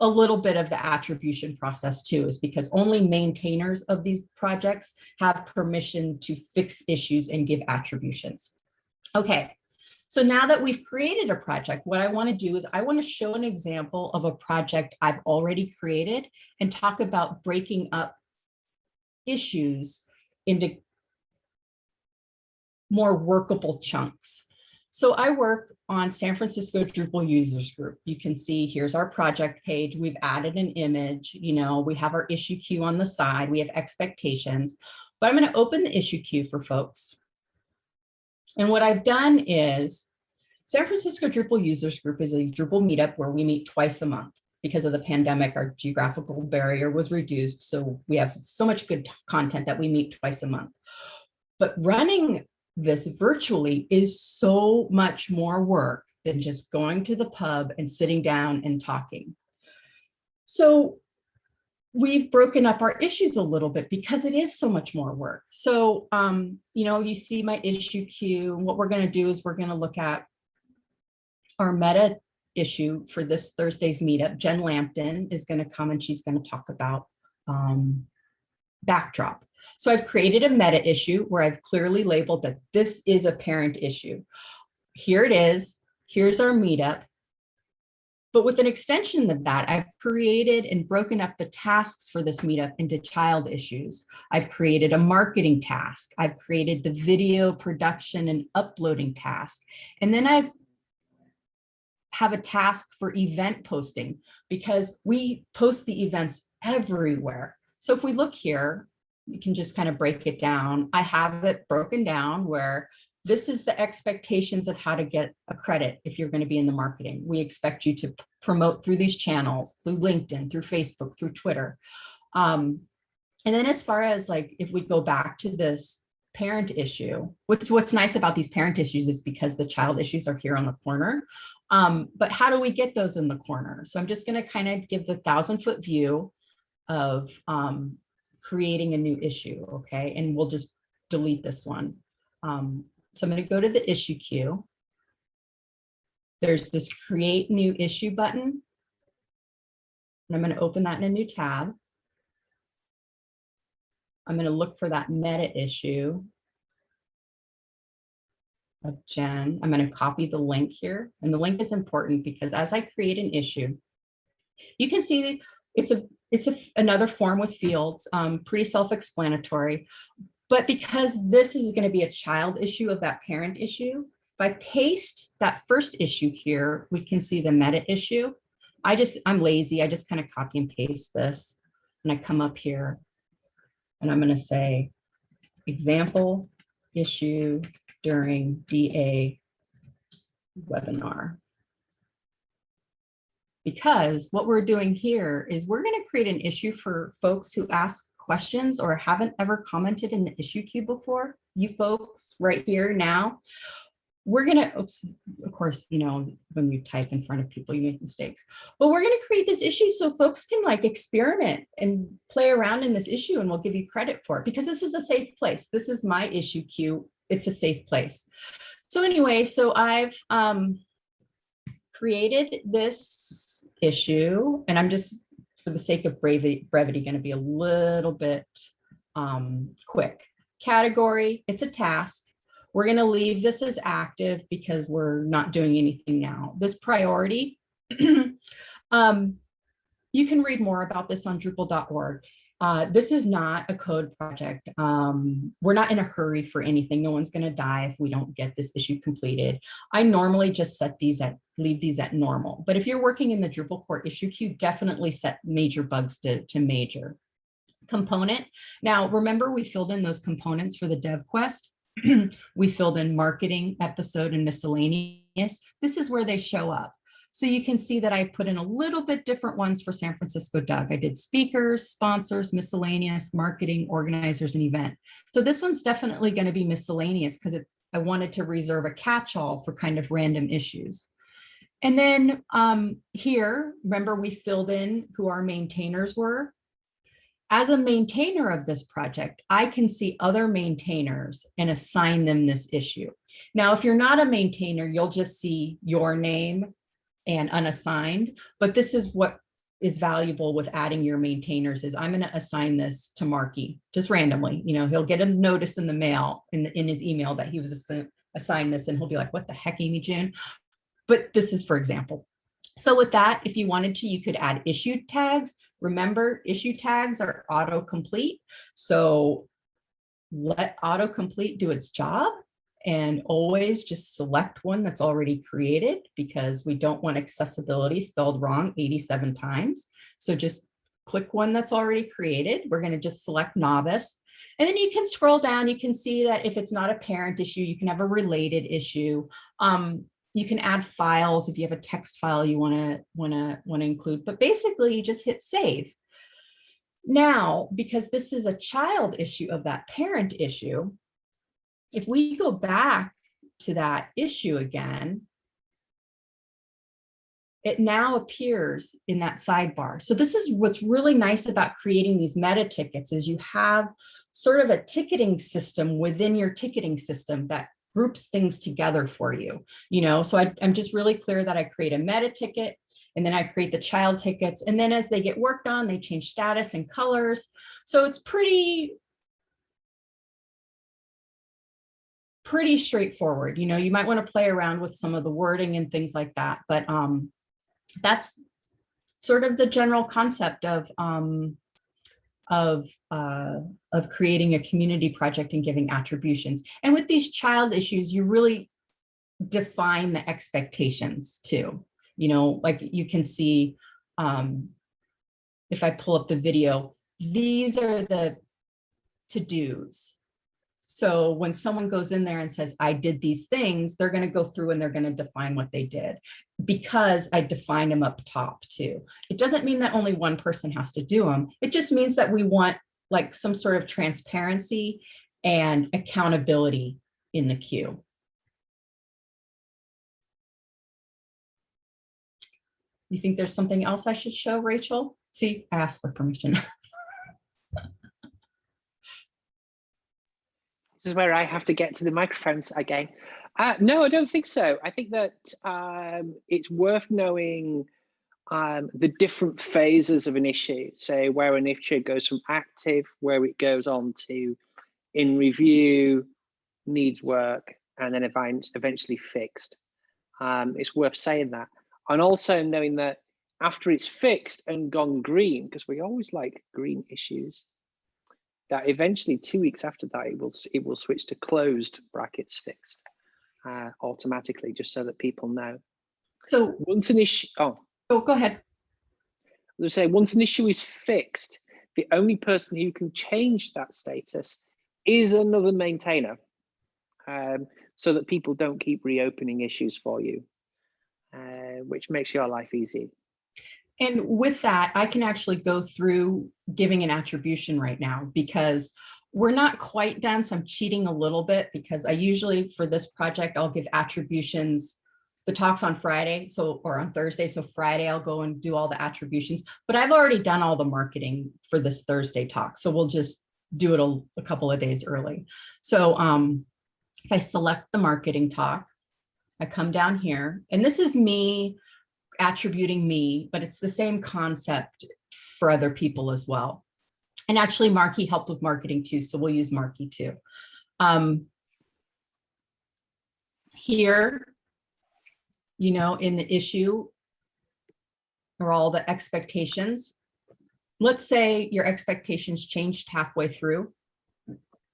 a little bit of the attribution process too, is because only maintainers of these projects have permission to fix issues and give attributions. Okay, so now that we've created a project, what I want to do is I want to show an example of a project I've already created and talk about breaking up issues into more workable chunks. So I work on San Francisco Drupal users group. You can see here's our project page. We've added an image, you know, we have our issue queue on the side. We have expectations, but I'm going to open the issue queue for folks. And what I've done is San Francisco Drupal users group is a Drupal meetup where we meet twice a month because of the pandemic, our geographical barrier was reduced. So we have so much good content that we meet twice a month. But running this virtually is so much more work than just going to the pub and sitting down and talking. So we've broken up our issues a little bit because it is so much more work. So, um, you know, you see my issue queue. What we're going to do is we're going to look at our meta issue for this Thursday's meetup. Jen Lampton is going to come and she's going to talk about um, backdrop. So I've created a meta issue where I've clearly labeled that this is a parent issue. Here it is. Here's our meetup. But with an extension of that, I've created and broken up the tasks for this meetup into child issues. I've created a marketing task. I've created the video production and uploading task. And then I've have a task for event posting because we post the events everywhere. So if we look here, you can just kind of break it down. I have it broken down where this is the expectations of how to get a credit if you're going to be in the marketing. We expect you to promote through these channels, through LinkedIn, through Facebook, through Twitter. Um, and then as far as like, if we go back to this parent issue, what's, what's nice about these parent issues is because the child issues are here on the corner. Um, but how do we get those in the corner? So I'm just going to kind of give the thousand foot view of um, creating a new issue. Okay. And we'll just delete this one. Um, so I'm going to go to the issue queue. There's this create new issue button. And I'm going to open that in a new tab. I'm going to look for that meta issue of Jen. I'm going to copy the link here. And the link is important because as I create an issue, you can see it's a it's a, another form with fields, um, pretty self-explanatory. But because this is going to be a child issue of that parent issue, if I paste that first issue here, we can see the meta issue. I just, I'm lazy. I just kind of copy and paste this. And I come up here and I'm going to say example issue during DA webinar. Because what we're doing here is we're going to create an issue for folks who ask questions or haven't ever commented in the issue queue before, you folks right here now, we're going to, oops, of course, you know, when you type in front of people, you make mistakes, but we're going to create this issue so folks can like experiment and play around in this issue and we'll give you credit for it because this is a safe place. This is my issue queue. It's a safe place. So anyway, so I've um, created this issue and I'm just for the sake of brevity, brevity going to be a little bit um, quick. Category, it's a task. We're going to leave this as active because we're not doing anything now. This priority, um, you can read more about this on Drupal.org. Uh, this is not a code project. Um, we're not in a hurry for anything. No one's going to die if we don't get this issue completed. I normally just set these at, leave these at normal. But if you're working in the Drupal core issue queue, definitely set major bugs to, to major. Component. Now, remember we filled in those components for the dev quest. we filled in marketing, episode, and miscellaneous. This is where they show up. So you can see that I put in a little bit different ones for San Francisco DUG. I did speakers, sponsors, miscellaneous, marketing, organizers, and event. So this one's definitely going to be miscellaneous because I wanted to reserve a catch-all for kind of random issues. And then um, here, remember we filled in who our maintainers were. As a maintainer of this project, I can see other maintainers and assign them this issue. Now, if you're not a maintainer, you'll just see your name and unassigned, but this is what is valuable with adding your maintainers is I'm going to assign this to Marky just randomly. You know, he'll get a notice in the mail in, in his email that he was assi assigned this and he'll be like, what the heck, Amy June? But this is for example. So with that, if you wanted to, you could add issue tags. Remember, issue tags are autocomplete. So let autocomplete do its job and always just select one that's already created because we don't want accessibility spelled wrong 87 times. So just click one that's already created. We're going to just select novice. And then you can scroll down. You can see that if it's not a parent issue, you can have a related issue. Um, you can add files if you have a text file you want to want to want to include. But basically, you just hit save. Now, because this is a child issue of that parent issue, if we go back to that issue again, it now appears in that sidebar. So this is what's really nice about creating these meta tickets is you have sort of a ticketing system within your ticketing system that groups things together for you. You know, so I, I'm just really clear that I create a meta ticket and then I create the child tickets. And then as they get worked on, they change status and colors. So it's pretty pretty straightforward. You know, you might want to play around with some of the wording and things like that, but um, that's sort of the general concept of um, of uh, of creating a community project and giving attributions. And with these child issues, you really define the expectations too. You know, like you can see um, if I pull up the video, these are the to-dos So when someone goes in there and says, I did these things, they're going to go through and they're going to define what they did because I defined them up top too. It doesn't mean that only one person has to do them. It just means that we want like some sort of transparency and accountability in the queue. You think there's something else I should show, Rachel? See, I asked for permission. This is where I have to get to the microphones again. Uh, no, I don't think so. I think that um, it's worth knowing um, the different phases of an issue. So where an issue goes from active, where it goes on to in review, needs work, and then eventually fixed. Um, it's worth saying that. And also knowing that after it's fixed and gone green, because we always like green issues, that eventually two weeks after that, it will, it will switch to closed brackets fixed uh, automatically, just so that people know. So once an issue, oh, oh, go ahead. Let's say once an issue is fixed, the only person who can change that status is another maintainer, um, so that people don't keep reopening issues for you, uh, which makes your life easy. And with that, I can actually go through giving an attribution right now because we're not quite done. So I'm cheating a little bit because I usually for this project, I'll give attributions the talks on Friday, so or on Thursday. So Friday, I'll go and do all the attributions, but I've already done all the marketing for this Thursday talk. So we'll just do it a, a couple of days early. So um, if I select the marketing talk, I come down here and this is me attributing me, but it's the same concept for other people as well. And actually Marky helped with marketing too, so we'll use Marky too. Um, here, you know, in the issue are all the expectations. Let's say your expectations changed halfway through.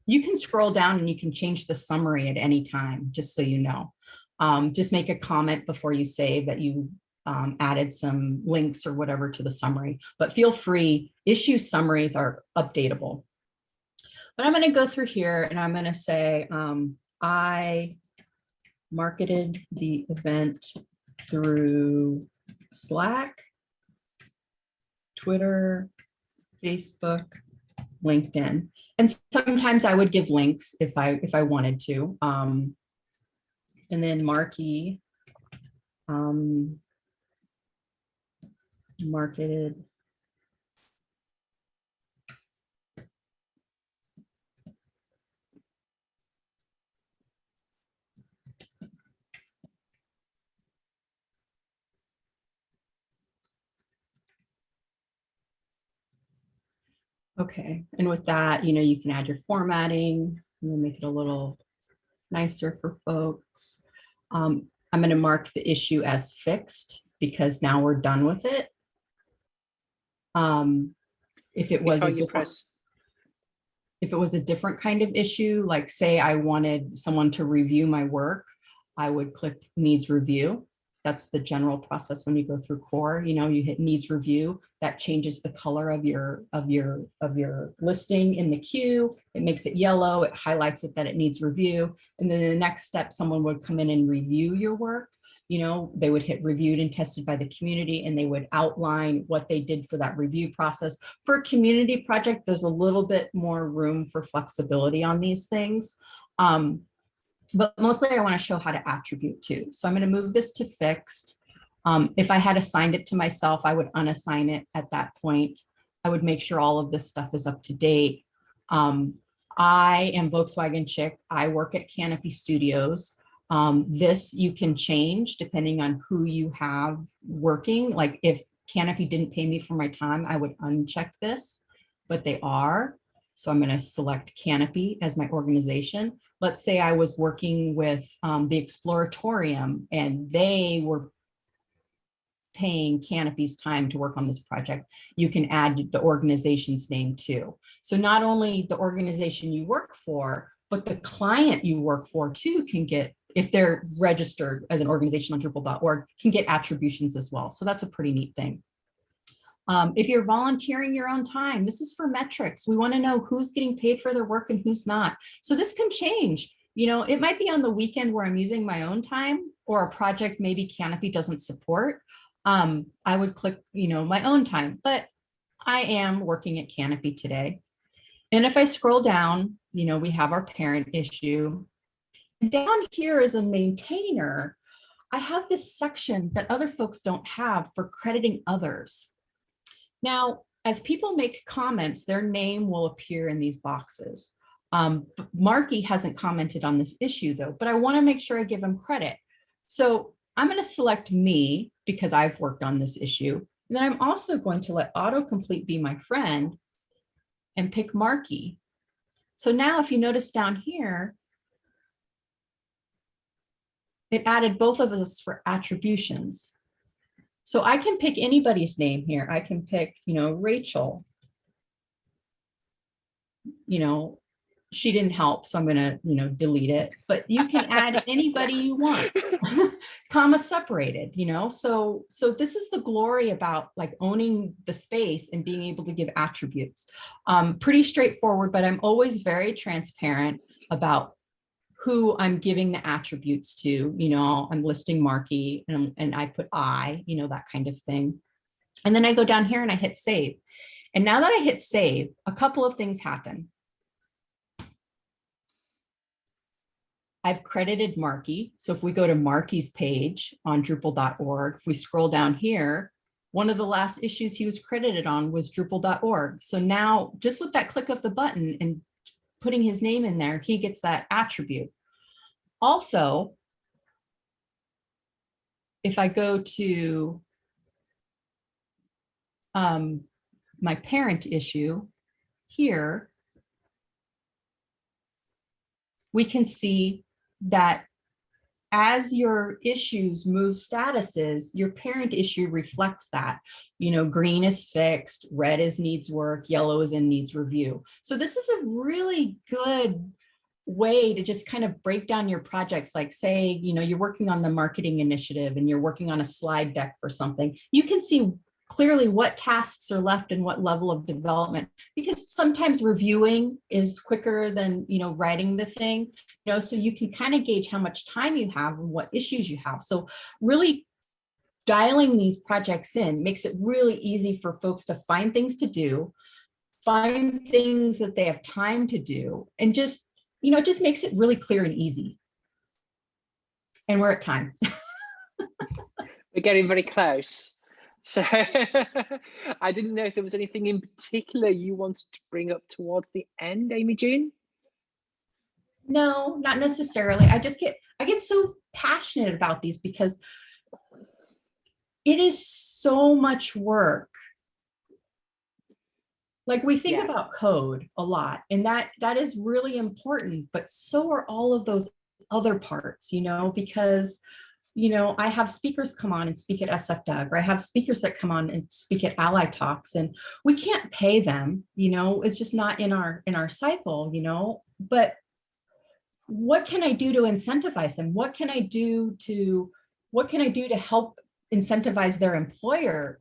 You can scroll down and you can change the summary at any time, just so you know. Um, just make a comment before you save that you um, added some links or whatever to the summary, but feel free, issue summaries are updatable. But I'm gonna go through here and I'm gonna say, um, I marketed the event through Slack, Twitter, Facebook, LinkedIn. And sometimes I would give links if I if I wanted to. Um, and then Marky um, marketed. Okay, and with that, you know, you can add your formatting, you make it a little nicer for folks. Um, I'm going to mark the issue as fixed because now we're done with it. Um, if it was a different, if it was a different kind of issue, like say I wanted someone to review my work, I would click needs review. That's the general process when you go through core, you know, you hit needs review, that changes the color of your of your of your listing in the queue. It makes it yellow, it highlights it that it needs review. And then the next step, someone would come in and review your work you know, they would hit reviewed and tested by the community and they would outline what they did for that review process. For a community project, there's a little bit more room for flexibility on these things. Um, but mostly I wanna show how to attribute too. So I'm gonna move this to fixed. Um, if I had assigned it to myself, I would unassign it at that point. I would make sure all of this stuff is up to date. Um, I am Volkswagen Chick. I work at Kanopi Studios. Um, this you can change depending on who you have working. Like if Kanopi didn't pay me for my time, I would uncheck this, but they are. So I'm going to select Kanopi as my organization. Let's say I was working with um, the Exploratorium and they were paying Kanopi's time to work on this project. You can add the organization's name too. So not only the organization you work for, but the client you work for too can get if they're registered as an organization on Drupal.org, can get attributions as well. So that's a pretty neat thing. Um, if you're volunteering your own time, this is for metrics. We want to know who's getting paid for their work and who's not. So this can change. You know, it might be on the weekend where I'm using my own time or a project maybe Kanopi doesn't support. Um, I would click, you know, my own time, but I am working at Kanopi today. And if I scroll down, you know, we have our parent issue. Down here is a maintainer. I have this section that other folks don't have for crediting others. Now, as people make comments, their name will appear in these boxes. Um, Marky hasn't commented on this issue though, but I wanna make sure I give him credit. So I'm gonna select me because I've worked on this issue. And then I'm also going to let autocomplete be my friend and pick Marky. So now if you notice down here, it added both of us for attributions. So I can pick anybody's name here. I can pick, you know, Rachel. You know, she didn't help, so I'm gonna, you know, delete it, but you can add anybody you want, comma separated, you know, so, so this is the glory about like owning the space and being able to give attributes. Um, pretty straightforward, but I'm always very transparent about who I'm giving the attributes to, you know, I'm listing Marky and, and I put I, you know, that kind of thing. And then I go down here and I hit save. And now that I hit save, a couple of things happen. I've credited Marky. So if we go to Marky's page on Drupal.org, if we scroll down here, one of the last issues he was credited on was Drupal.org. So now just with that click of the button and putting his name in there, he gets that attribute. Also, if I go to um, my parent issue here, we can see that as your issues move statuses, your parent issue reflects that. You know, green is fixed, red is needs work, yellow is in needs review. So this is a really good way to just kind of break down your projects. Like say, you know, you're working on the marketing initiative and you're working on a slide deck for something. You can see clearly what tasks are left and what level of development. Because sometimes reviewing is quicker than you know writing the thing you know so you can kind of gauge how much time you have and what issues you have. So really dialing these projects in makes it really easy for folks to find things to do find things that they have time to do and just you know just makes it really clear and easy. And we're at time. We're getting very close so I didn't know if there was anything in particular you wanted to bring up towards the end, Amy June. No, not necessarily. I just get I get so passionate about these because it is so much work. Like we think yeah. about code a lot and that that is really important, but so are all of those other parts, you know, because you know, I have speakers come on and speak at SF or I have speakers that come on and speak at A11y Talks and we can't pay them, you know, it's just not in our in our cycle, you know, but what can I do to incentivize them? What can I do to what can I do to help incentivize their employer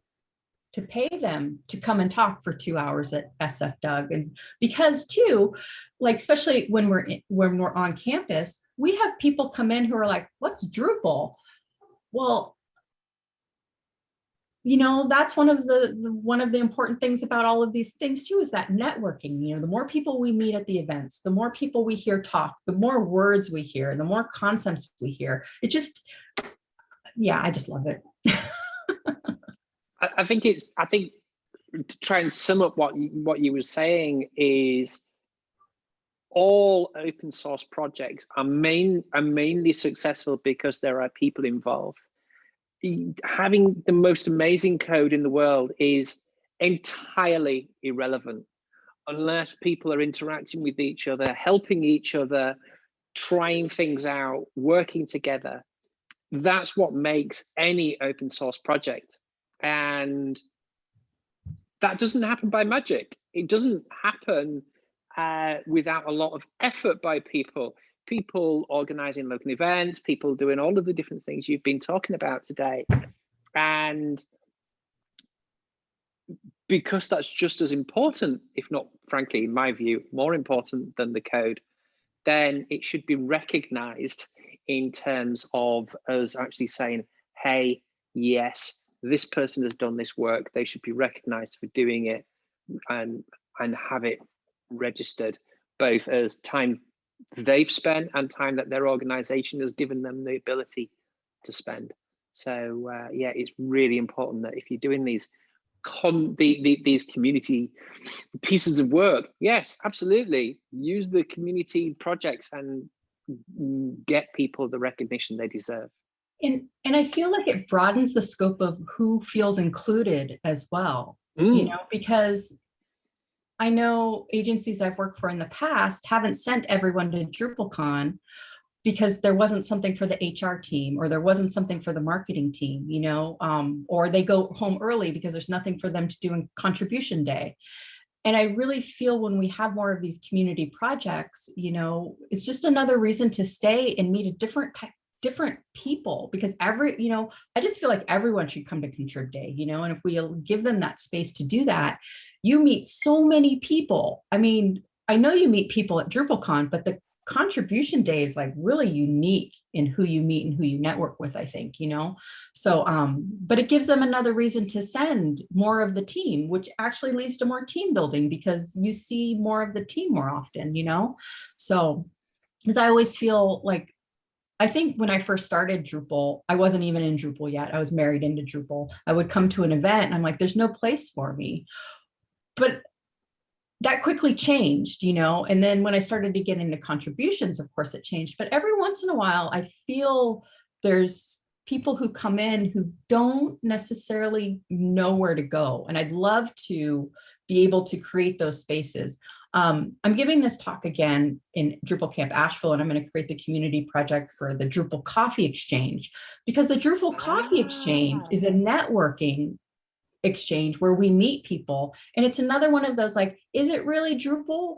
to pay them to come and talk for two hours at SF DUG? And because too, like especially when we're when we're on campus, we have people come in who are like, what's Drupal? Well, you know, that's one of the, the, one of the important things about all of these things too, is that networking, you know, the more people we meet at the events, the more people we hear talk, the more words we hear, the more concepts we hear. It just, yeah, I just love it. I, I think it's, I think to try and sum up what, what you were saying is all open source projects are main are mainly successful because there are people involved. Having the most amazing code in the world is entirely irrelevant unless people are interacting with each other, helping each other, trying things out, working together. That's what makes any open source project. And that doesn't happen by magic. It doesn't happen uh, without a lot of effort by people, people organizing local events, people doing all of the different things you've been talking about today. And because that's just as important, if not, frankly, in my view, more important than the code, then it should be recognized in terms of us actually saying, hey, yes, this person has done this work. They should be recognized for doing it and, and have it registered, both as time they've spent and time that their organization has given them the ability to spend. So uh, yeah, it's really important that if you're doing these con the, the, these community pieces of work, yes, absolutely, use the community projects and get people the recognition they deserve. And, and I feel like it broadens the scope of who feels included as well, Mm. you know, because I know agencies I've worked for in the past haven't sent everyone to DrupalCon because there wasn't something for the HR team or there wasn't something for the marketing team, you know, um, or they go home early because there's nothing for them to do in contribution day. And I really feel when we have more of these community projects, you know, it's just another reason to stay and meet a different type different people because every you know i just feel like everyone should come to contrib day you know and if we give them that space to do that you meet so many people. I mean i know you meet people at drupalcon but the contribution day is like really unique in who you meet and who you network with i think you know? So um but it gives them another reason to send more of the team which actually leads to more team building because you see more of the team more often you know? So because i always feel like I think when I first started Drupal, I wasn't even in Drupal yet. I was married into Drupal. I would come to an event and I'm like, there's no place for me. But that quickly changed, you know, and then when I started to get into contributions, of course it changed. But every once in a while, I feel there's people who come in who don't necessarily know where to go. And I'd love to be able to create those spaces. Um, I'm giving this talk again in Drupal Camp Asheville, and I'm going to create the community project for the Drupal Coffee Exchange, because the Drupal Coffee Exchange is a networking exchange where we meet people. And it's another one of those like, is it really Drupal?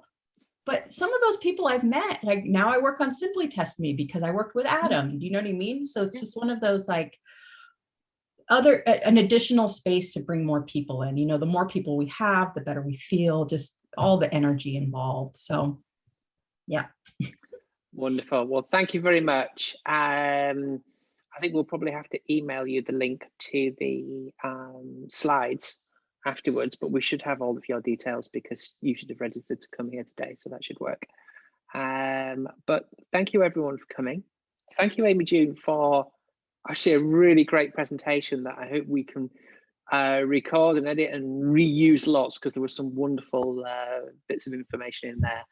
But some of those people I've met, like now I work on Simply Test Me because I worked with Adam. Do you know what I mean? So it's just one of those like, other an additional space to bring more people in you know the more people we have the better we feel just all the energy involved. So yeah. Wonderful. Well, thank you very much. Um, I think we'll probably have to email you the link to the um, slides afterwards, but we should have all of your details because you should have registered to come here today, so that should work. Um, but thank you everyone for coming. Thank you, Amy June, for actually a really great presentation that I hope we can uh, record and edit and reuse lots because there were some wonderful uh, bits of information in there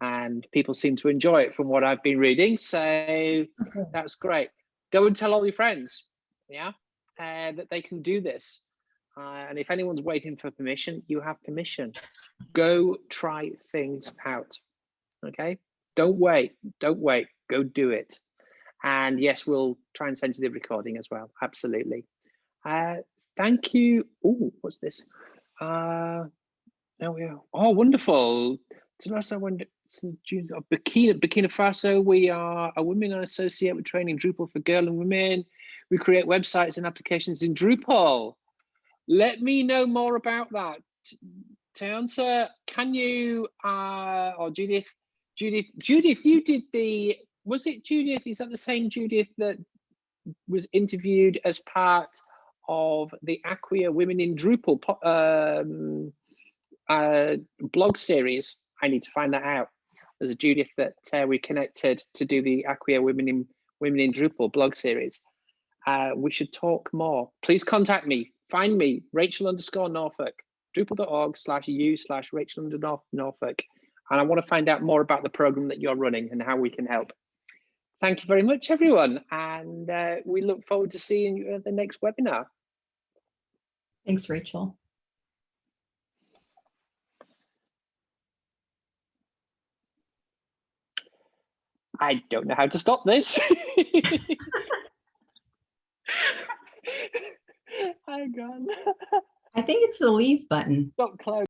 and people seem to enjoy it from what I've been reading. So okay. that's great. Go and tell all your friends, yeah, uh, that they can do this. Uh, and if anyone's waiting for permission, you have permission. Go try things out, okay? Don't wait, don't wait, go do it. And yes, we'll try and send you the recording as well, absolutely. Uh, thank you. Oh, what's this? Uh, there we are. Oh, wonderful. Teresa Burkina, Burkina Faso, we are a women associate with training Drupal for girl and women. We create websites and applications in Drupal. Let me know more about that. Tiansa, can you, uh, or Judith, Judith, Judith, you did the, was it Judith? Is that the same Judith that was interviewed as part of the Acquia Women in Drupal um, uh, blog series. I need to find that out. There's a Judith that uh, we connected to do the Acquia Women in Women in Drupal blog series. Uh, we should talk more. Please contact me. Find me, Rachel underscore Norfolk, drupal.org slash u slash Rachel underscore Norfolk. And I want to find out more about the program that you're running and how we can help. Thank you very much, everyone. And uh, we look forward to seeing you at the next webinar. Thanks, Rachel. I don't know how to stop this. I'm gone. I think it's the leave button. Stop close.